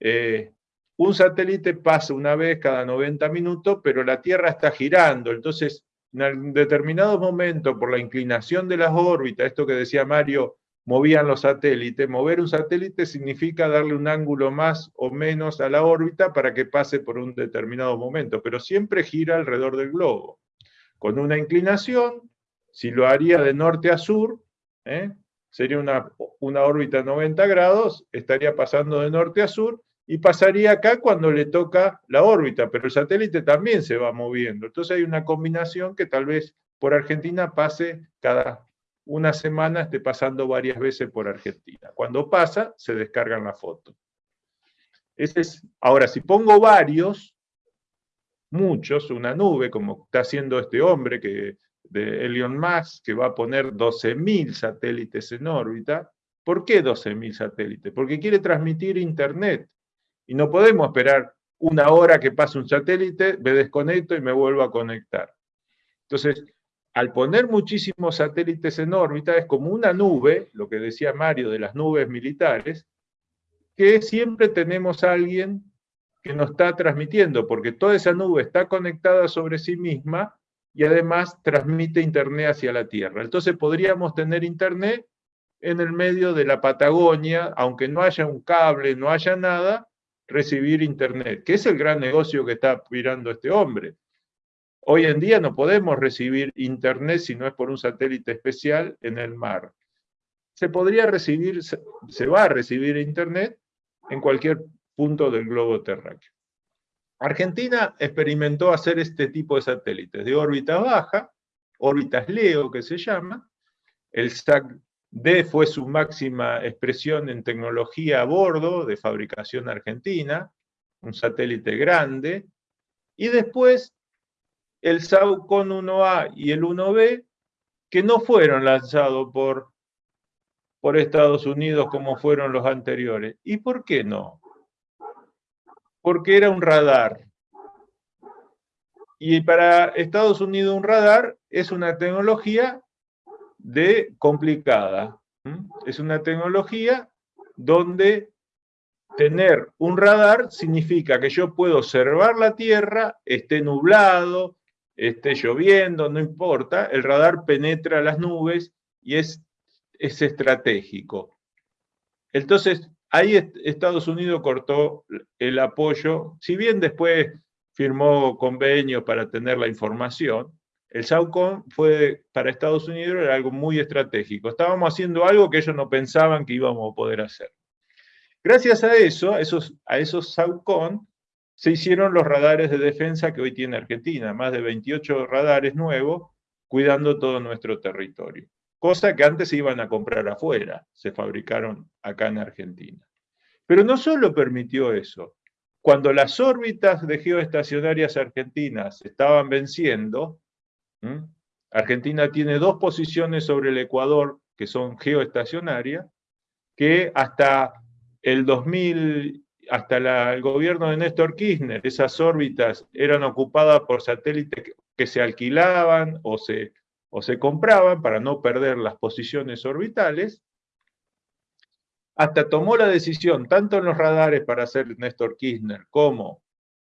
Eh, un satélite pasa una vez cada 90 minutos, pero la Tierra está girando, entonces en determinados momentos, por la inclinación de las órbitas, esto que decía Mario, movían los satélites. Mover un satélite significa darle un ángulo más o menos a la órbita para que pase por un determinado momento, pero siempre gira alrededor del globo. Con una inclinación, si lo haría de norte a sur, ¿eh? sería una, una órbita 90 grados, estaría pasando de norte a sur, y pasaría acá cuando le toca la órbita, pero el satélite también se va moviendo. Entonces hay una combinación que tal vez por Argentina pase cada una semana esté pasando varias veces por Argentina. Cuando pasa, se descargan la foto. Ese es, ahora, si pongo varios, muchos, una nube, como está haciendo este hombre que, de Elon Musk, que va a poner 12.000 satélites en órbita, ¿por qué 12.000 satélites? Porque quiere transmitir Internet. Y no podemos esperar una hora que pase un satélite, me desconecto y me vuelvo a conectar. Entonces, al poner muchísimos satélites en órbita, es como una nube, lo que decía Mario de las nubes militares, que siempre tenemos a alguien que nos está transmitiendo, porque toda esa nube está conectada sobre sí misma y además transmite Internet hacia la Tierra. Entonces podríamos tener Internet en el medio de la Patagonia, aunque no haya un cable, no haya nada, recibir Internet, que es el gran negocio que está aspirando este hombre. Hoy en día no podemos recibir internet si no es por un satélite especial en el mar. Se podría recibir, se va a recibir internet en cualquier punto del globo terráqueo. Argentina experimentó hacer este tipo de satélites de órbita baja, órbitas LEO que se llama. El SAC-D fue su máxima expresión en tecnología a bordo de fabricación argentina, un satélite grande. Y después el SAUCON 1A y el 1B, que no fueron lanzados por, por Estados Unidos como fueron los anteriores. ¿Y por qué no? Porque era un radar. Y para Estados Unidos un radar es una tecnología de complicada. Es una tecnología donde tener un radar significa que yo puedo observar la Tierra, esté nublado, esté lloviendo, no importa, el radar penetra las nubes y es, es estratégico. Entonces, ahí Estados Unidos cortó el apoyo, si bien después firmó convenios para tener la información, el SAUCON fue para Estados Unidos era algo muy estratégico. Estábamos haciendo algo que ellos no pensaban que íbamos a poder hacer. Gracias a eso, a esos, a esos SAUCON, se hicieron los radares de defensa que hoy tiene Argentina, más de 28 radares nuevos cuidando todo nuestro territorio. Cosa que antes se iban a comprar afuera, se fabricaron acá en Argentina. Pero no solo permitió eso, cuando las órbitas de geoestacionarias argentinas estaban venciendo, Argentina tiene dos posiciones sobre el Ecuador que son geoestacionarias, que hasta el 2000 hasta el gobierno de Néstor Kirchner, esas órbitas eran ocupadas por satélites que, se alquilaban o se, o se compraban para no perder las posiciones orbitales, hasta tomó la decisión, tanto en los radares para hacer Néstor Kirchner como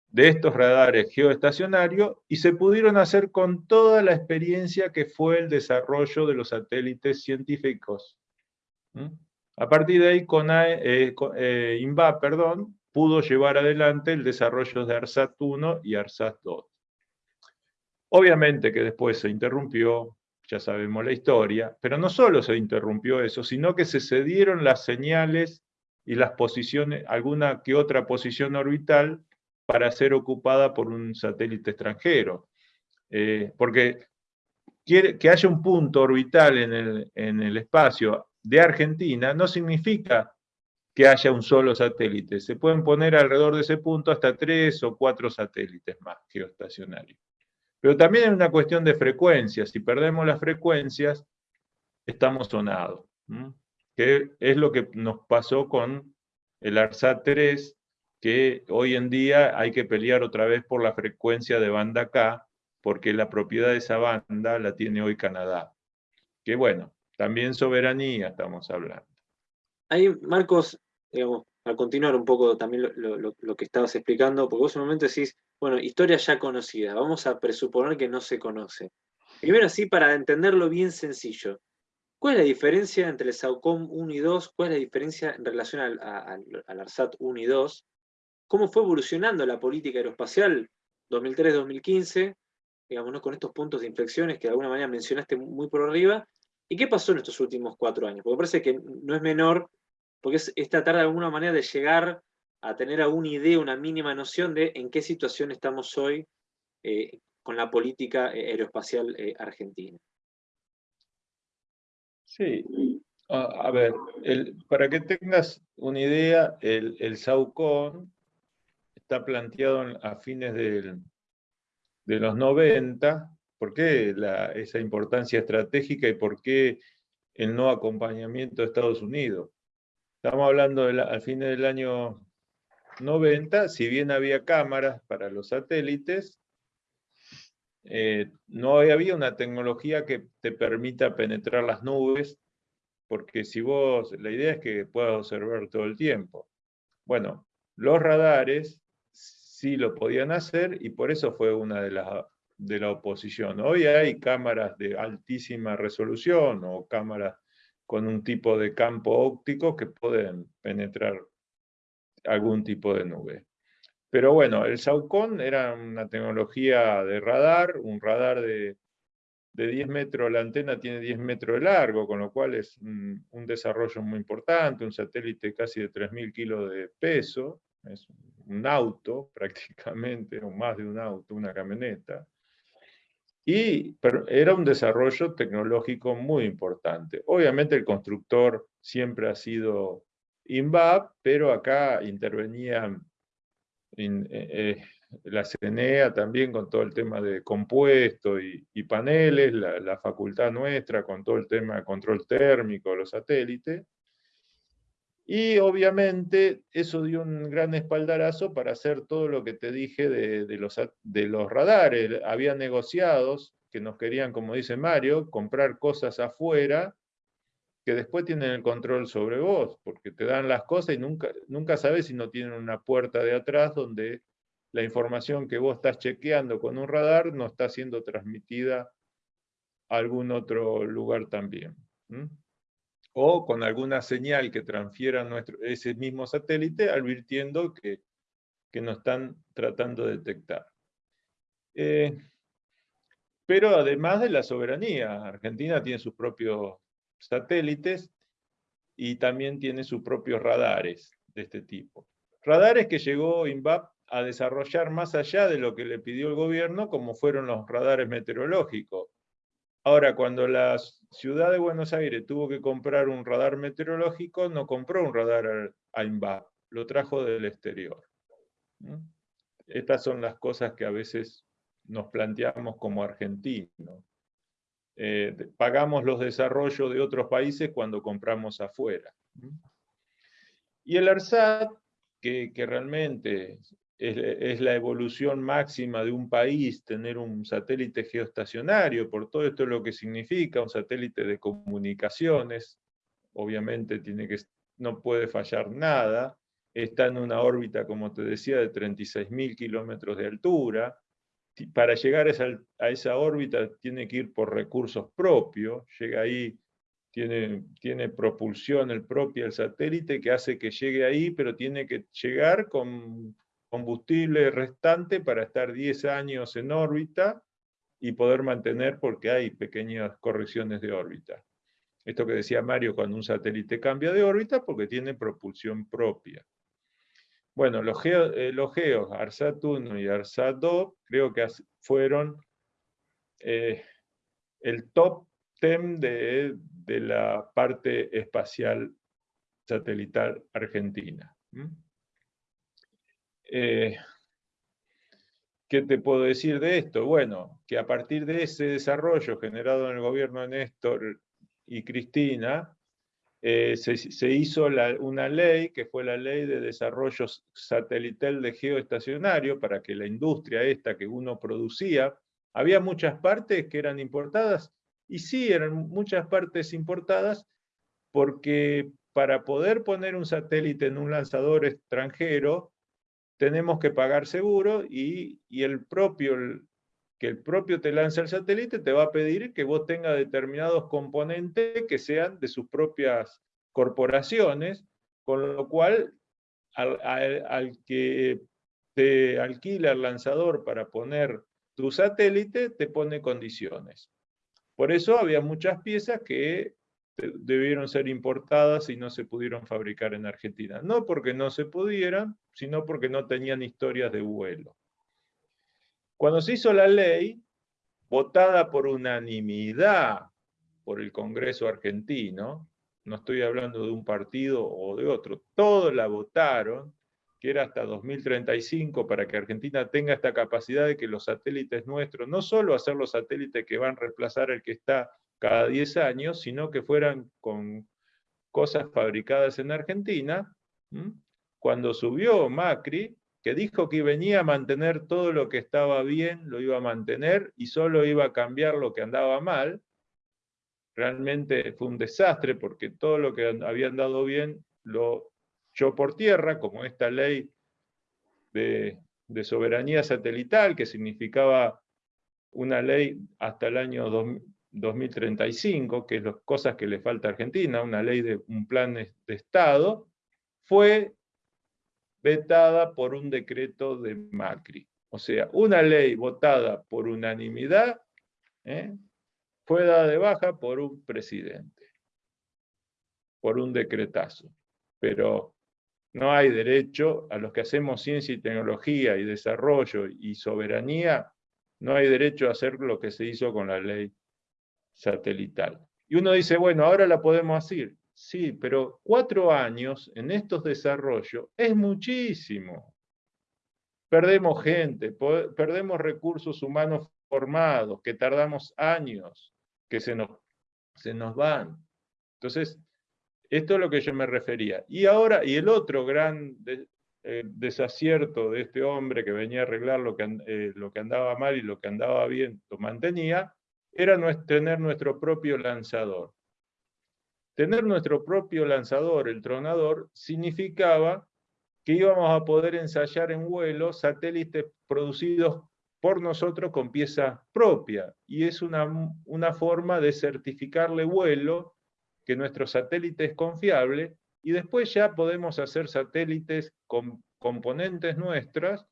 de estos radares geoestacionarios, y se pudieron hacer con toda la experiencia que fue el desarrollo de los satélites científicos. A partir de ahí, con eh, eh, INVA perdón, pudo llevar adelante el desarrollo de ARSAT-1 y ARSAT-2. Obviamente que después se interrumpió, ya sabemos la historia, pero no solo se interrumpió eso, sino que se cedieron las señales y las posiciones, alguna que otra posición orbital para ser ocupada por un satélite extranjero. Eh, porque que haya un punto orbital en el, en el espacio de Argentina no significa que haya un solo satélite. Se pueden poner alrededor de ese punto hasta tres o cuatro satélites más geoestacionarios. Pero también es una cuestión de frecuencias. Si perdemos las frecuencias, estamos sonados. Que es lo que nos pasó con el ARSAT 3, que hoy en día hay que pelear otra vez por la frecuencia de banda K, porque la propiedad de esa banda la tiene hoy Canadá. Que bueno, también soberanía estamos hablando. Ahí, Marcos, digamos, a continuar un poco también lo, que estabas explicando, porque vos en un momento decís, bueno, historia ya conocida, vamos a presuponer que no se conoce. Primero así, para entenderlo bien sencillo, ¿cuál es la diferencia entre el SAUCOM 1 y 2? ¿Cuál es la diferencia en relación al, ARSAT 1 y 2? ¿Cómo fue evolucionando la política aeroespacial 2003-2015? Digamos, con estos puntos de inflexiones que de alguna manera mencionaste muy por arriba, ¿Y qué pasó en estos últimos cuatro años? Porque parece que no es menor, porque es, tratar de alguna manera de llegar a tener alguna idea, una mínima noción de en qué situación estamos hoy eh, con la política eh, aeroespacial eh, argentina. Sí, a, ver, para que tengas una idea, el, el SAUCON está planteado a fines de los 90 ¿Por qué esa importancia estratégica y por qué el no acompañamiento de Estados Unidos? Estamos hablando al fin del año 90, si bien había cámaras para los satélites, eh, no había una tecnología que te permita penetrar las nubes, porque si vos, la idea es que puedas observar todo el tiempo. Bueno, los radares sí lo podían hacer y por eso fue una de las de la oposición. Hoy hay cámaras de altísima resolución o cámaras con un tipo de campo óptico que pueden penetrar algún tipo de nube. Pero bueno, el Saucon era una tecnología de radar, un radar de, 10 metros, la antena tiene 10 metros de largo, con lo cual es un, un desarrollo muy importante, un satélite casi de 3.000 kilos de peso, es un auto prácticamente, o más de un auto, una camioneta. Y era un desarrollo tecnológico muy importante. Obviamente el constructor siempre ha sido INVAP, pero acá intervenía eh, eh, la CNEA también con todo el tema de compuesto y, paneles, la, la, facultad nuestra con todo el tema de control térmico, los satélites. Y obviamente eso dio un gran espaldarazo para hacer todo lo que te dije de, los, de los radares. Había negociados que nos querían, como dice Mario, comprar cosas afuera que después tienen el control sobre vos, porque te dan las cosas y nunca, nunca sabes si no tienen una puerta de atrás donde la información que vos estás chequeando con un radar no está siendo transmitida a algún otro lugar también o con alguna señal que transfiera nuestro, ese mismo satélite, advirtiendo que, que nos están tratando de detectar. Eh, pero además de la soberanía, Argentina tiene sus propios satélites y también tiene sus propios radares de este tipo. Radares que llegó INVAP a desarrollar más allá de lo que le pidió el gobierno, como fueron los radares meteorológicos. Ahora, cuando la ciudad de Buenos Aires tuvo que comprar un radar meteorológico, no compró un radar AIMBA, lo trajo del exterior. Estas son las cosas que a veces nos planteamos como argentinos. Eh, pagamos los desarrollos de otros países cuando compramos afuera. Y el ARSAT, que realmente es, la evolución máxima de un país tener un satélite geoestacionario, por todo esto lo que significa, un satélite de comunicaciones, obviamente tiene que, no puede fallar nada, está en una órbita, como te decía, de 36.000 kilómetros de altura, para llegar a esa, a esa, órbita tiene que ir por recursos propios, llega ahí, tiene, tiene propulsión el propio el satélite que hace que llegue ahí, pero tiene que llegar con combustible restante para estar 10 años en órbita y poder mantener porque hay pequeñas correcciones de órbita. Esto que decía Mario, cuando un satélite cambia de órbita, porque tiene propulsión propia. Bueno, los, eh, geos ARSAT 1 y ARSAT 2 creo que fueron, eh, el top 10 de, la parte espacial satelital argentina. Eh, ¿Qué te puedo decir de esto? Bueno, que a partir de ese desarrollo generado en el gobierno de Néstor y Cristina, eh, se, hizo una ley, que fue la Ley de Desarrollo Satelital de Geoestacionario, para que la industria esta que uno producía, había muchas partes que eran importadas, y sí, eran muchas partes importadas, porque para poder poner un satélite en un lanzador extranjero, tenemos que pagar seguro y, el propio, que el propio te lanza el satélite te va a pedir que vos tengas determinados componentes que sean de sus propias corporaciones, con lo cual al, al que te alquila el lanzador para poner tu satélite, te pone condiciones. Por eso había muchas piezas que debieron ser importadas y no se pudieron fabricar en Argentina. No porque no se pudieran, sino porque no tenían historias de vuelo. Cuando se hizo la ley, votada por unanimidad por el Congreso argentino, no estoy hablando de un partido o de otro, todos la votaron, que era hasta 2035 para que Argentina tenga esta capacidad de que los satélites nuestros, no solo hacer los satélites que van a reemplazar el que está cada 10 años, sino que fueran con cosas fabricadas en Argentina. Cuando subió Macri, que dijo que venía a mantener todo lo que estaba bien, lo iba a mantener y solo iba a cambiar lo que andaba mal, realmente fue un desastre porque todo lo que había andado bien lo echó por tierra, como esta ley de, de soberanía satelital, que significaba una ley hasta el año 2000, 2035, que es las cosas que le falta a Argentina, una ley de un plan de Estado, fue vetada por un decreto de Macri. O sea, una ley votada por unanimidad ¿eh? fue dada de baja por un presidente, por un decretazo. Pero no hay derecho a los que hacemos ciencia y tecnología y desarrollo y soberanía, no hay derecho a hacer lo que se hizo con la ley satelital. Y uno dice, bueno, ahora la podemos hacer. Sí, pero cuatro años en estos desarrollos es muchísimo. Perdemos gente, perdemos recursos humanos formados, que tardamos años, que se nos, se nos van. Entonces, esto es lo que yo me refería. Y ahora, y el otro gran eh, desacierto de este hombre que venía a arreglar lo que, eh, lo que andaba mal y lo que andaba bien, lo mantenía, era tener nuestro propio lanzador. Tener nuestro propio lanzador, el tronador, significaba que íbamos a poder ensayar en vuelo satélites producidos por nosotros con pieza propia. Y es una, una forma de certificarle vuelo, que nuestro satélite es confiable, y después ya podemos hacer satélites con componentes nuestras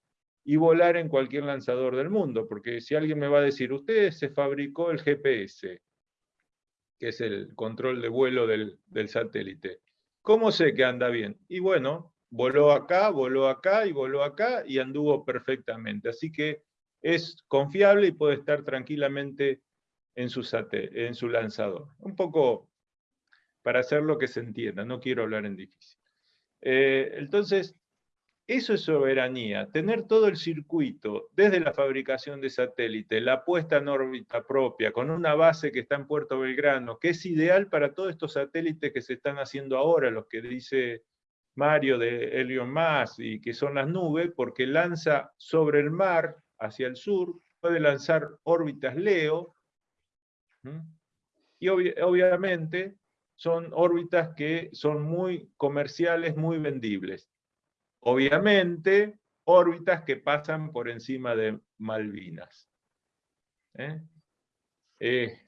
y volar en cualquier lanzador del mundo, porque si alguien me va a decir, usted se fabricó el GPS, que es el control de vuelo del, satélite, ¿cómo sé que anda bien? Y bueno, voló acá, voló acá y voló acá y anduvo perfectamente, así que es confiable y puede estar tranquilamente en su, en su lanzador. Un poco para hacer lo que se entienda, no quiero hablar en difícil. Eh, entonces, eso es soberanía, tener todo el circuito, desde la fabricación de satélite, la puesta en órbita propia, con una base que está en Puerto Belgrano, que es ideal para todos estos satélites que se están haciendo ahora, los que dice Mario de Helion Más, y que son las nubes, porque lanza sobre el mar, hacia el sur, puede lanzar órbitas LEO, y obviamente son órbitas que son muy comerciales, muy vendibles. Obviamente, órbitas que pasan por encima de Malvinas. ¿eh? Eh,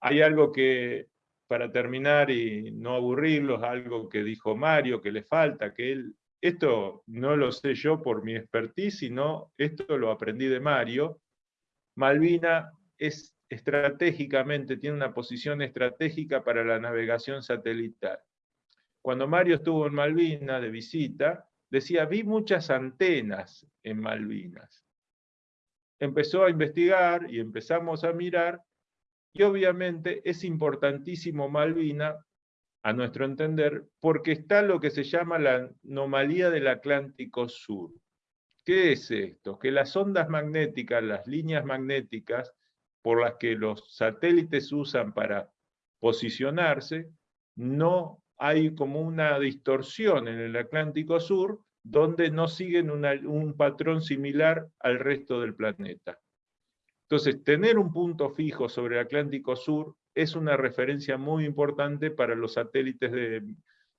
hay algo que, para terminar y no aburrirlos, algo que dijo Mario, que le falta, que él, esto no lo sé yo por mi expertise, sino esto lo aprendí de Mario. Malvina es estratégicamente, tiene una posición estratégica para la navegación satelital. Cuando Mario estuvo en Malvinas de visita, decía, vi muchas antenas en Malvinas. Empezó a investigar y empezamos a mirar Y obviamente es importantísimo Malvina, a nuestro entender, porque está lo que se llama la anomalía del Atlántico Sur. ¿Qué es esto? Que las ondas magnéticas, las líneas magnéticas por las que los satélites usan para posicionarse, no hay como una distorsión en el Atlántico Sur donde no siguen un patrón similar al resto del planeta. Entonces, tener un punto fijo sobre el Atlántico Sur es una referencia muy importante para los satélites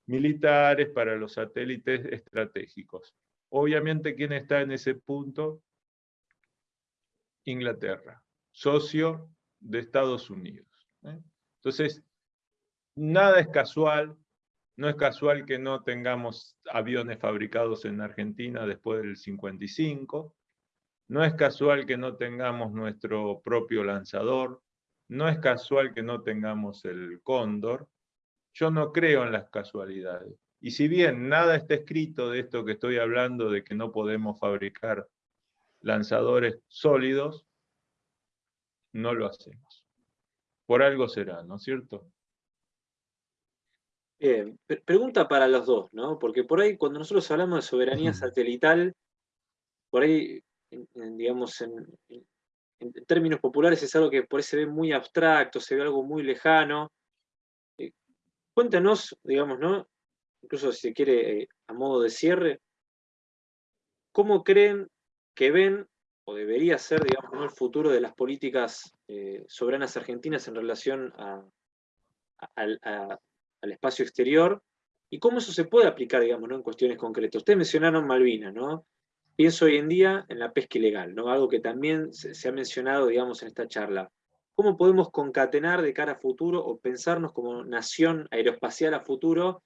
militares, para los satélites estratégicos. Obviamente, ¿quién está en ese punto? Inglaterra, socio de Estados Unidos. ¿eh? Entonces, nada es casual, no es casual que no tengamos aviones fabricados en Argentina después del 55, no es casual que no tengamos nuestro propio lanzador, no es casual que no tengamos el cóndor. Yo no creo en las casualidades. Y si bien nada está escrito de esto que estoy hablando, de que no podemos fabricar lanzadores sólidos, no lo hacemos. Por algo será, ¿no es cierto? Bien, pregunta para los dos, ¿no? Porque por ahí cuando nosotros hablamos de soberanía satelital, por ahí digamos, en, términos populares es algo que por ahí se ve muy abstracto, se ve algo muy lejano. Eh, cuéntanos, digamos, ¿no? Incluso si se quiere, eh, a modo de cierre, ¿cómo creen que ven o debería ser, digamos, el futuro de las políticas eh, soberanas argentinas en relación al espacio exterior? ¿Y cómo eso se puede aplicar, digamos, en cuestiones concretas? Ustedes mencionaron Malvinas, ¿no? Pienso hoy en día en la pesca ilegal, ¿no? algo que también se, ha mencionado digamos, en esta charla. ¿Cómo podemos concatenar de cara a futuro o pensarnos como nación aeroespacial a futuro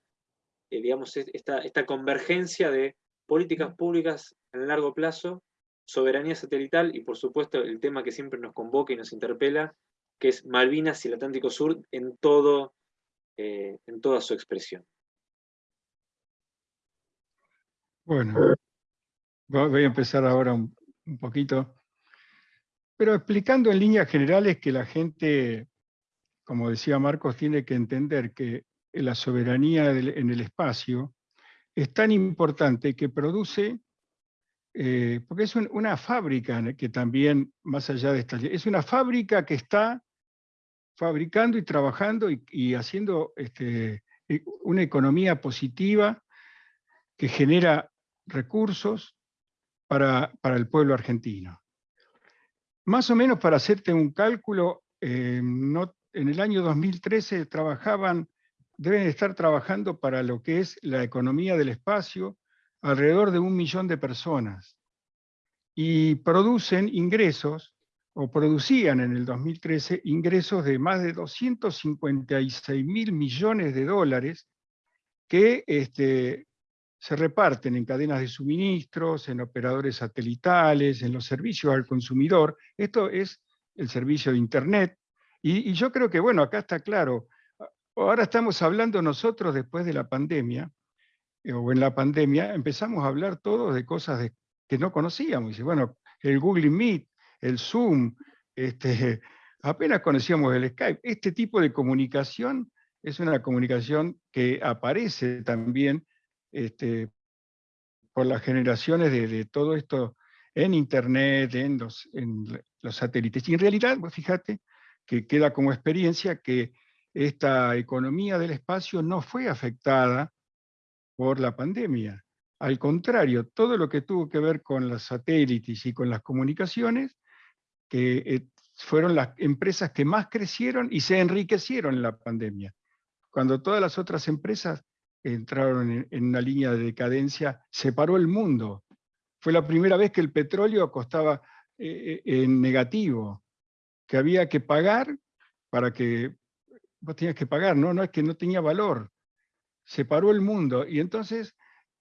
eh, digamos, esta, esta convergencia de políticas públicas en largo plazo, soberanía satelital y por supuesto el tema que siempre nos convoca y nos interpela, que es Malvinas y el Atlántico Sur en, todo, eh, en toda su expresión. Bueno, Voy a empezar ahora un, poquito, pero explicando en líneas generales que la gente, como decía Marcos, tiene que entender que la soberanía en el espacio es tan importante que produce, eh, porque es una fábrica que también, más allá de esta, es una fábrica que está fabricando y trabajando y, haciendo este, eh, una economía positiva que genera recursos, para, el pueblo argentino. Más o menos para hacerte un cálculo, eh, en el año 2013 trabajaban, deben estar trabajando para lo que es la economía del espacio, alrededor de un millón de personas. Y producen ingresos, o producían en el 2013 ingresos de más de 256 mil millones de dólares que este, se reparten en cadenas de suministros, en operadores satelitales, en los servicios al consumidor. Esto es el servicio de Internet. Y, yo creo que, bueno, acá está claro. Ahora estamos hablando nosotros después de la pandemia, eh, o en la pandemia, empezamos a hablar todos de cosas que no conocíamos. Y bueno, el Google Meet, el Zoom, este, apenas conocíamos el Skype. Este tipo de comunicación es una comunicación que aparece también este, por las generaciones de, todo esto en Internet, en los, en los satélites. Y en realidad, fíjate que queda como experiencia que esta economía del espacio no fue afectada por la pandemia. Al contrario, todo lo que tuvo que ver con los satélites y con las comunicaciones, que eh, fueron las empresas que más crecieron y se enriquecieron en la pandemia. Cuando todas las otras empresas entraron en, una línea de decadencia, separó el mundo. Fue la primera vez que el petróleo costaba eh, eh, en negativo, que había que pagar para que, vos tenías que pagar, no, no es que no tenía valor. Separó el mundo y entonces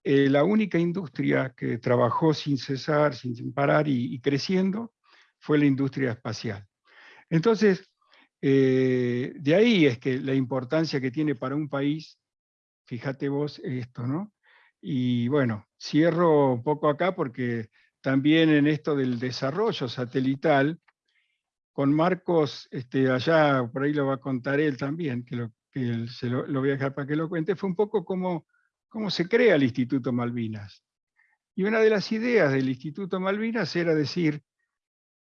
eh, la única industria que trabajó sin cesar, sin, parar y, creciendo, fue la industria espacial. Entonces, de ahí es que la importancia que tiene para un país fíjate vos esto, ¿no? Y bueno, cierro un poco acá porque también en esto del desarrollo satelital, con Marcos, este, allá, por ahí lo va a contar él también, que, lo, que se lo, voy a dejar para que lo cuente, fue un poco como cómo se crea el Instituto Malvinas. Y una de las ideas del Instituto Malvinas era decir,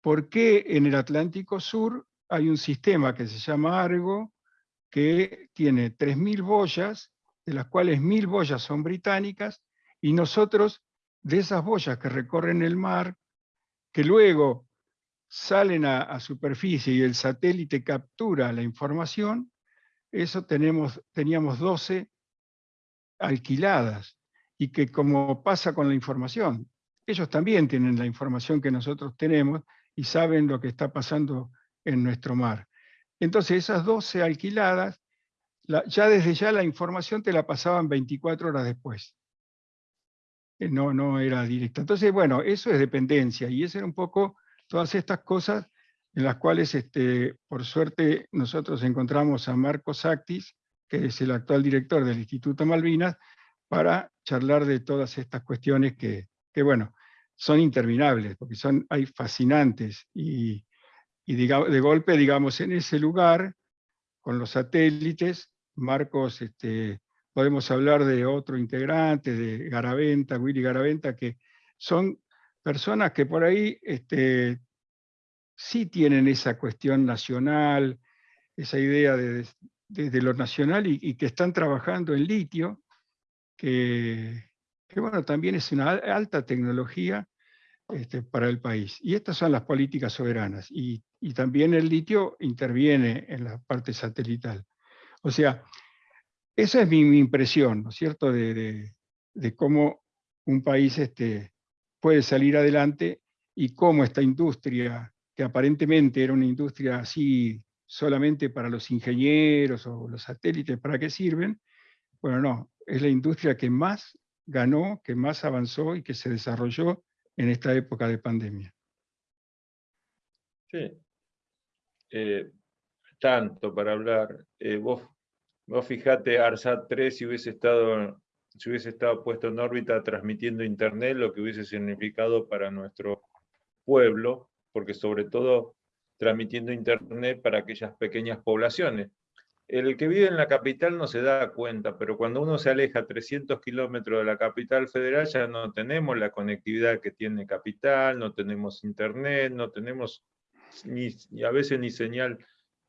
¿por qué en el Atlántico Sur hay un sistema que se llama Argo, que tiene 3.000 boyas, de las cuales 1.000 boyas son británicas, y nosotros, de esas boyas que recorren el mar, que luego salen a, superficie y el satélite captura la información, eso tenemos, teníamos 12 alquiladas, y que como pasa con la información, ellos también tienen la información que nosotros tenemos y saben lo que está pasando en nuestro mar. Entonces esas 12 alquiladas, ya desde ya la información te la pasaban 24 horas después. Eh, no, no era directa. Entonces, bueno, eso es dependencia, y eso era un poco todas estas cosas en las cuales, este, por suerte, nosotros encontramos a Marcos Actis, que es el actual director del Instituto Malvinas, para charlar de todas estas cuestiones que, bueno, son interminables, porque son, hay fascinantes, y, de golpe, digamos, en ese lugar, con los satélites, Marcos, este, podemos hablar de otro integrante, de Garaventa, Willy Garaventa, que son personas que por ahí este, sí tienen esa cuestión nacional, esa idea de, lo nacional y, que están trabajando en litio, que, bueno, también es una alta tecnología este, para el país. Y estas son las políticas soberanas. Y, también el litio interviene en la parte satelital. O sea, esa es mi, impresión, ¿no es cierto?, de, cómo un país este, puede salir adelante y cómo esta industria, que aparentemente era una industria así solamente para los ingenieros o los satélites, ¿para qué sirven? Bueno, no, es la industria que más ganó, que más avanzó y que se desarrolló en esta época de pandemia. Sí. Eh, tanto para hablar. Eh, vos, vos fijate, ARSAT 3, si hubiese estado si hubiese estado puesto en órbita transmitiendo internet, lo que hubiese significado para nuestro pueblo, porque sobre todo transmitiendo internet para aquellas pequeñas poblaciones el que vive en la capital no se da cuenta, pero cuando uno se aleja 300 kilómetros de la capital federal ya no tenemos la conectividad que tiene capital, no tenemos internet, no tenemos ni, a veces ni señal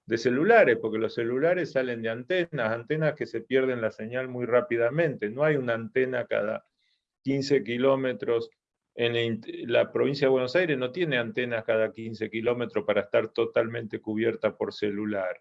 de celulares, porque los celulares salen de antenas, antenas que se pierden la señal muy rápidamente. No hay una antena cada 15 kilómetros. En la provincia de Buenos Aires no tiene antenas cada 15 kilómetros para estar totalmente cubierta por celular.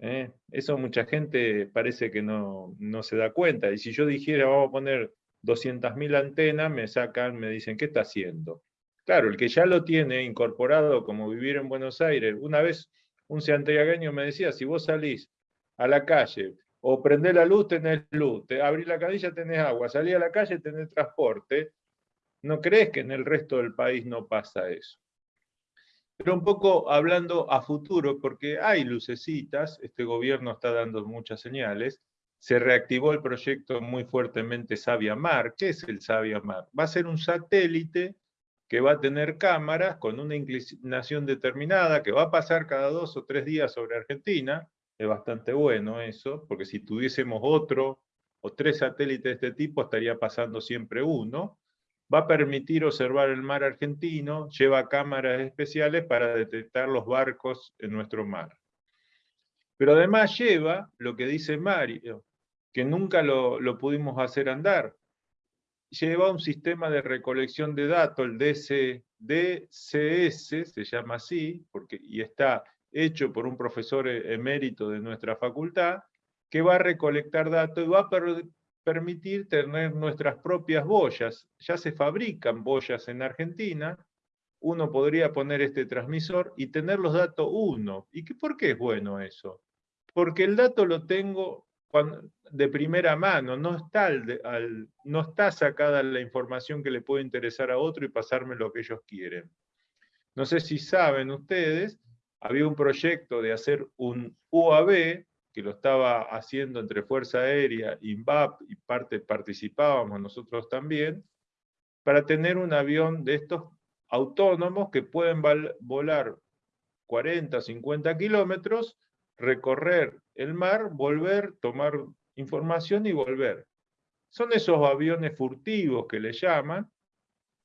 ¿Eh? Eso mucha gente parece que no, se da cuenta. Y si yo dijera, vamos a poner 200.000 antenas, me sacan, me dicen, ¿qué está haciendo? Claro, el que ya lo tiene incorporado como vivir en Buenos Aires, una vez un santiagueño me decía, si vos salís a la calle o prendés la luz, tenés luz, te, abrís la cadilla, tenés agua, salís a la calle, tenés transporte, ¿no crees que en el resto del país no pasa eso? Pero un poco hablando a futuro, porque hay lucecitas, este gobierno está dando muchas señales, se reactivó el proyecto muy fuertemente Sabia Mar. ¿Qué es el Sabia Mar? Va a ser un satélite que va a tener cámaras con una inclinación determinada, que va a pasar cada dos o tres días sobre Argentina. Es bastante bueno eso, porque si tuviésemos otro o tres satélites de este tipo, estaría pasando siempre uno va a permitir observar el mar argentino, lleva cámaras especiales para detectar los barcos en nuestro mar. Pero además lleva lo que dice Mario, que nunca lo, pudimos hacer andar. Lleva un sistema de recolección de datos, el DC, DCS, se llama así, porque, y está hecho por un profesor emérito de nuestra facultad, que va a recolectar datos y va a permitir tener nuestras propias boyas. Ya se fabrican boyas en Argentina, uno podría poner este transmisor y tener los datos uno. ¿Y qué, por qué es bueno eso? Porque el dato lo tengo de primera mano, no está, no está sacada la información que le puede interesar a otro y pasarme lo que ellos quieren. No sé si saben ustedes, había un proyecto de hacer un UAV, que lo estaba haciendo entre Fuerza Aérea, INVAP, y parte participábamos nosotros también, para tener un avión de estos autónomos que pueden volar 40, 50 kilómetros, recorrer el mar, volver, tomar información y volver. Son esos aviones furtivos que le llaman,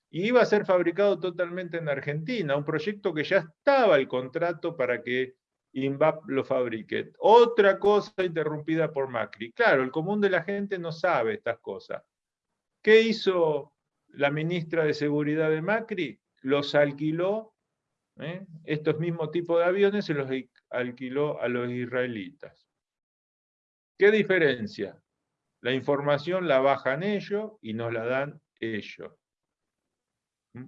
y iba a ser fabricado totalmente en Argentina, un proyecto que ya estaba el contrato para que INVAP lo fabrique. Otra cosa interrumpida por Macri. Claro, el común de la gente no sabe estas cosas. ¿Qué hizo la ministra de Seguridad de Macri? Los alquiló, ¿eh? estos mismos tipos de aviones se los alquiló a los israelitas. ¿Qué diferencia? La información la bajan ellos y nos la dan ellos.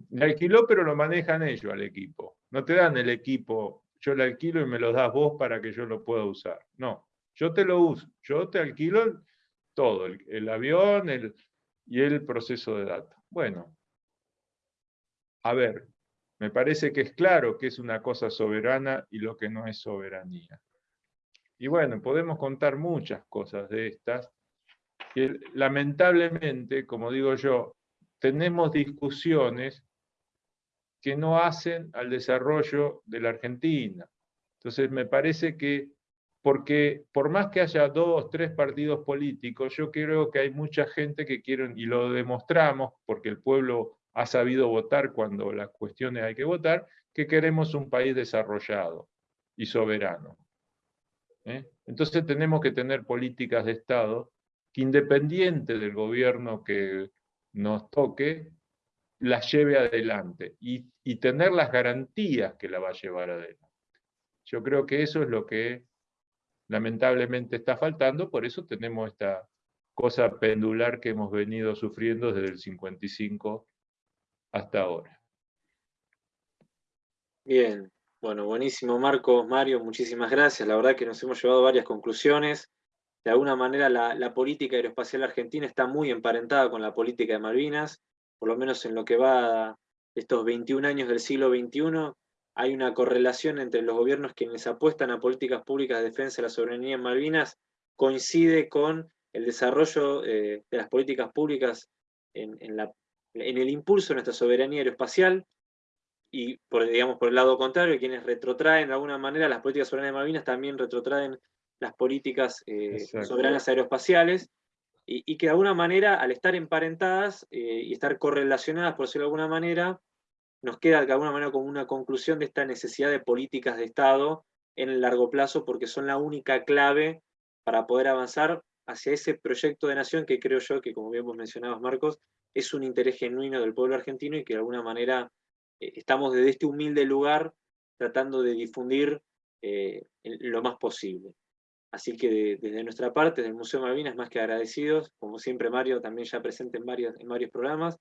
Le alquiló, pero lo manejan ellos al equipo. No te dan el equipo, yo le alquilo y me lo das vos para que yo lo pueda usar. No, yo te lo uso, yo te alquilo todo, el, avión y el proceso de datos. Bueno, a ver, me parece que es claro que es una cosa soberana y lo que no es soberanía. Y bueno, podemos contar muchas cosas de estas, que lamentablemente, como digo yo, tenemos discusiones que no hacen al desarrollo de la Argentina. Entonces me parece que, porque por más que haya dos, tres partidos políticos, yo creo que hay mucha gente que quieren, y lo demostramos, porque el pueblo ha sabido votar cuando las cuestiones hay que votar, que queremos un país desarrollado y soberano. ¿eh? Entonces tenemos que tener políticas de Estado que independiente del gobierno que nos toque, las lleve adelante y, tener las garantías que la va a llevar adelante. Yo creo que eso es lo que lamentablemente está faltando, por eso tenemos esta cosa pendular que hemos venido sufriendo desde el 55 hasta ahora. Bien, bueno, buenísimo Marcos, Mario, muchísimas gracias. La verdad que nos hemos llevado varias conclusiones de alguna manera la, política aeroespacial argentina está muy emparentada con la política de Malvinas, por lo menos en lo que va estos 21 años del siglo XXI, hay una correlación entre los gobiernos quienes apuestan a políticas públicas de defensa de la soberanía en Malvinas, coincide con el desarrollo eh, de las políticas públicas en, el impulso de nuestra soberanía aeroespacial, y por, digamos, por el lado contrario, quienes retrotraen de alguna manera las políticas soberanas de Malvinas también retrotraen las políticas eh, soberanas aeroespaciales, y, que de alguna manera, al estar emparentadas eh, y estar correlacionadas, por decirlo de alguna manera, nos queda de alguna manera como una conclusión de esta necesidad de políticas de Estado en el largo plazo, porque son la única clave para poder avanzar hacia ese proyecto de nación que creo yo que, como bien vos mencionabas, Marcos, es un interés genuino del pueblo argentino y que de alguna manera eh, estamos desde este humilde lugar tratando de difundir lo más posible. Así que desde nuestra parte, del Museo Malvinas, más que agradecidos, como siempre Mario también ya presente en varios, en varios programas.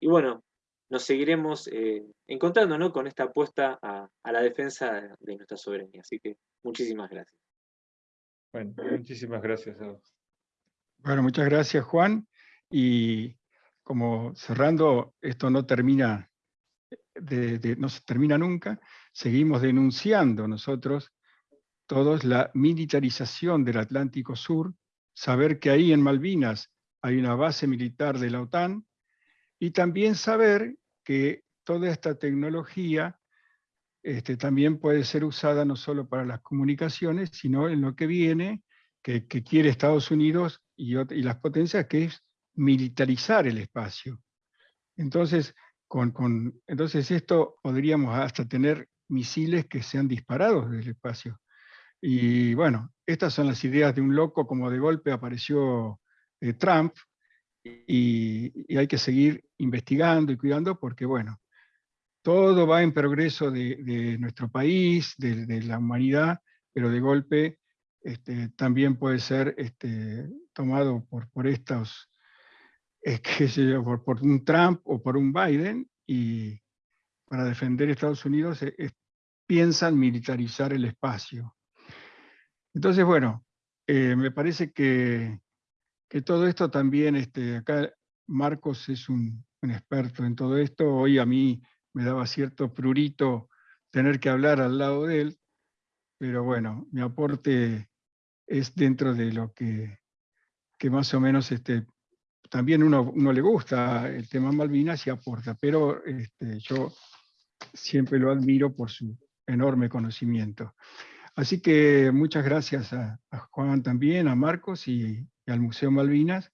Y bueno, nos seguiremos eh, encontrando ¿no? con esta apuesta a, la defensa de nuestra soberanía. Así que muchísimas gracias. Bueno, muchísimas gracias a vos. Bueno, muchas gracias Juan. Y como cerrando, esto no termina, no se termina nunca, seguimos denunciando nosotros todos la militarización del Atlántico Sur, saber que ahí en Malvinas hay una base militar de la OTAN, y también saber que toda esta tecnología este, también puede ser usada no solo para las comunicaciones, sino en lo que viene, que, quiere Estados Unidos y, las potencias, que es militarizar el espacio. Entonces, con, entonces esto podríamos hasta tener misiles que sean disparados del espacio. Y bueno, estas son las ideas de un loco, como de golpe apareció eh, Trump, y, hay que seguir investigando y cuidando porque, bueno, todo va en progreso de, nuestro país, de, la humanidad, pero de golpe este, también puede ser este, tomado por, por estos, por, por, un Trump o por un Biden, y para defender Estados Unidos eh, piensan militarizar el espacio. Entonces, bueno, eh, me parece que, todo esto también, este, acá Marcos es un, experto en todo esto, hoy a mí me daba cierto prurito tener que hablar al lado de él, pero bueno, mi aporte es dentro de lo que, más o menos este, también uno, uno, le gusta el tema Malvinas y aporta, pero este, yo siempre lo admiro por su enorme conocimiento. Así que muchas gracias a, a Juan también, a Marcos y, y al Museo Malvinas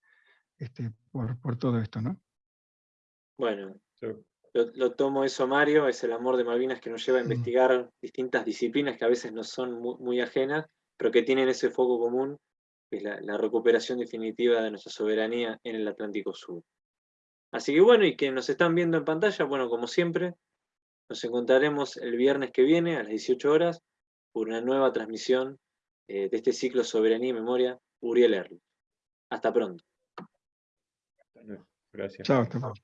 este, por, por todo esto, ¿no? Bueno, Sí. lo, lo tomo eso, Mario, es el amor de Malvinas que nos lleva a Mm. investigar distintas disciplinas que a veces nos son mu- muy, ajenas, pero que tienen ese foco común, que es la, la recuperación definitiva de nuestra soberanía en el Atlántico Sur. Así que bueno, y que nos están viendo en pantalla, bueno, como siempre, nos encontraremos el viernes que viene a las 18 horas por una nueva transmisión eh, de este ciclo Soberanía y Memoria, Uriel Erlich. Hasta pronto. Gracias. Chao, hasta luego.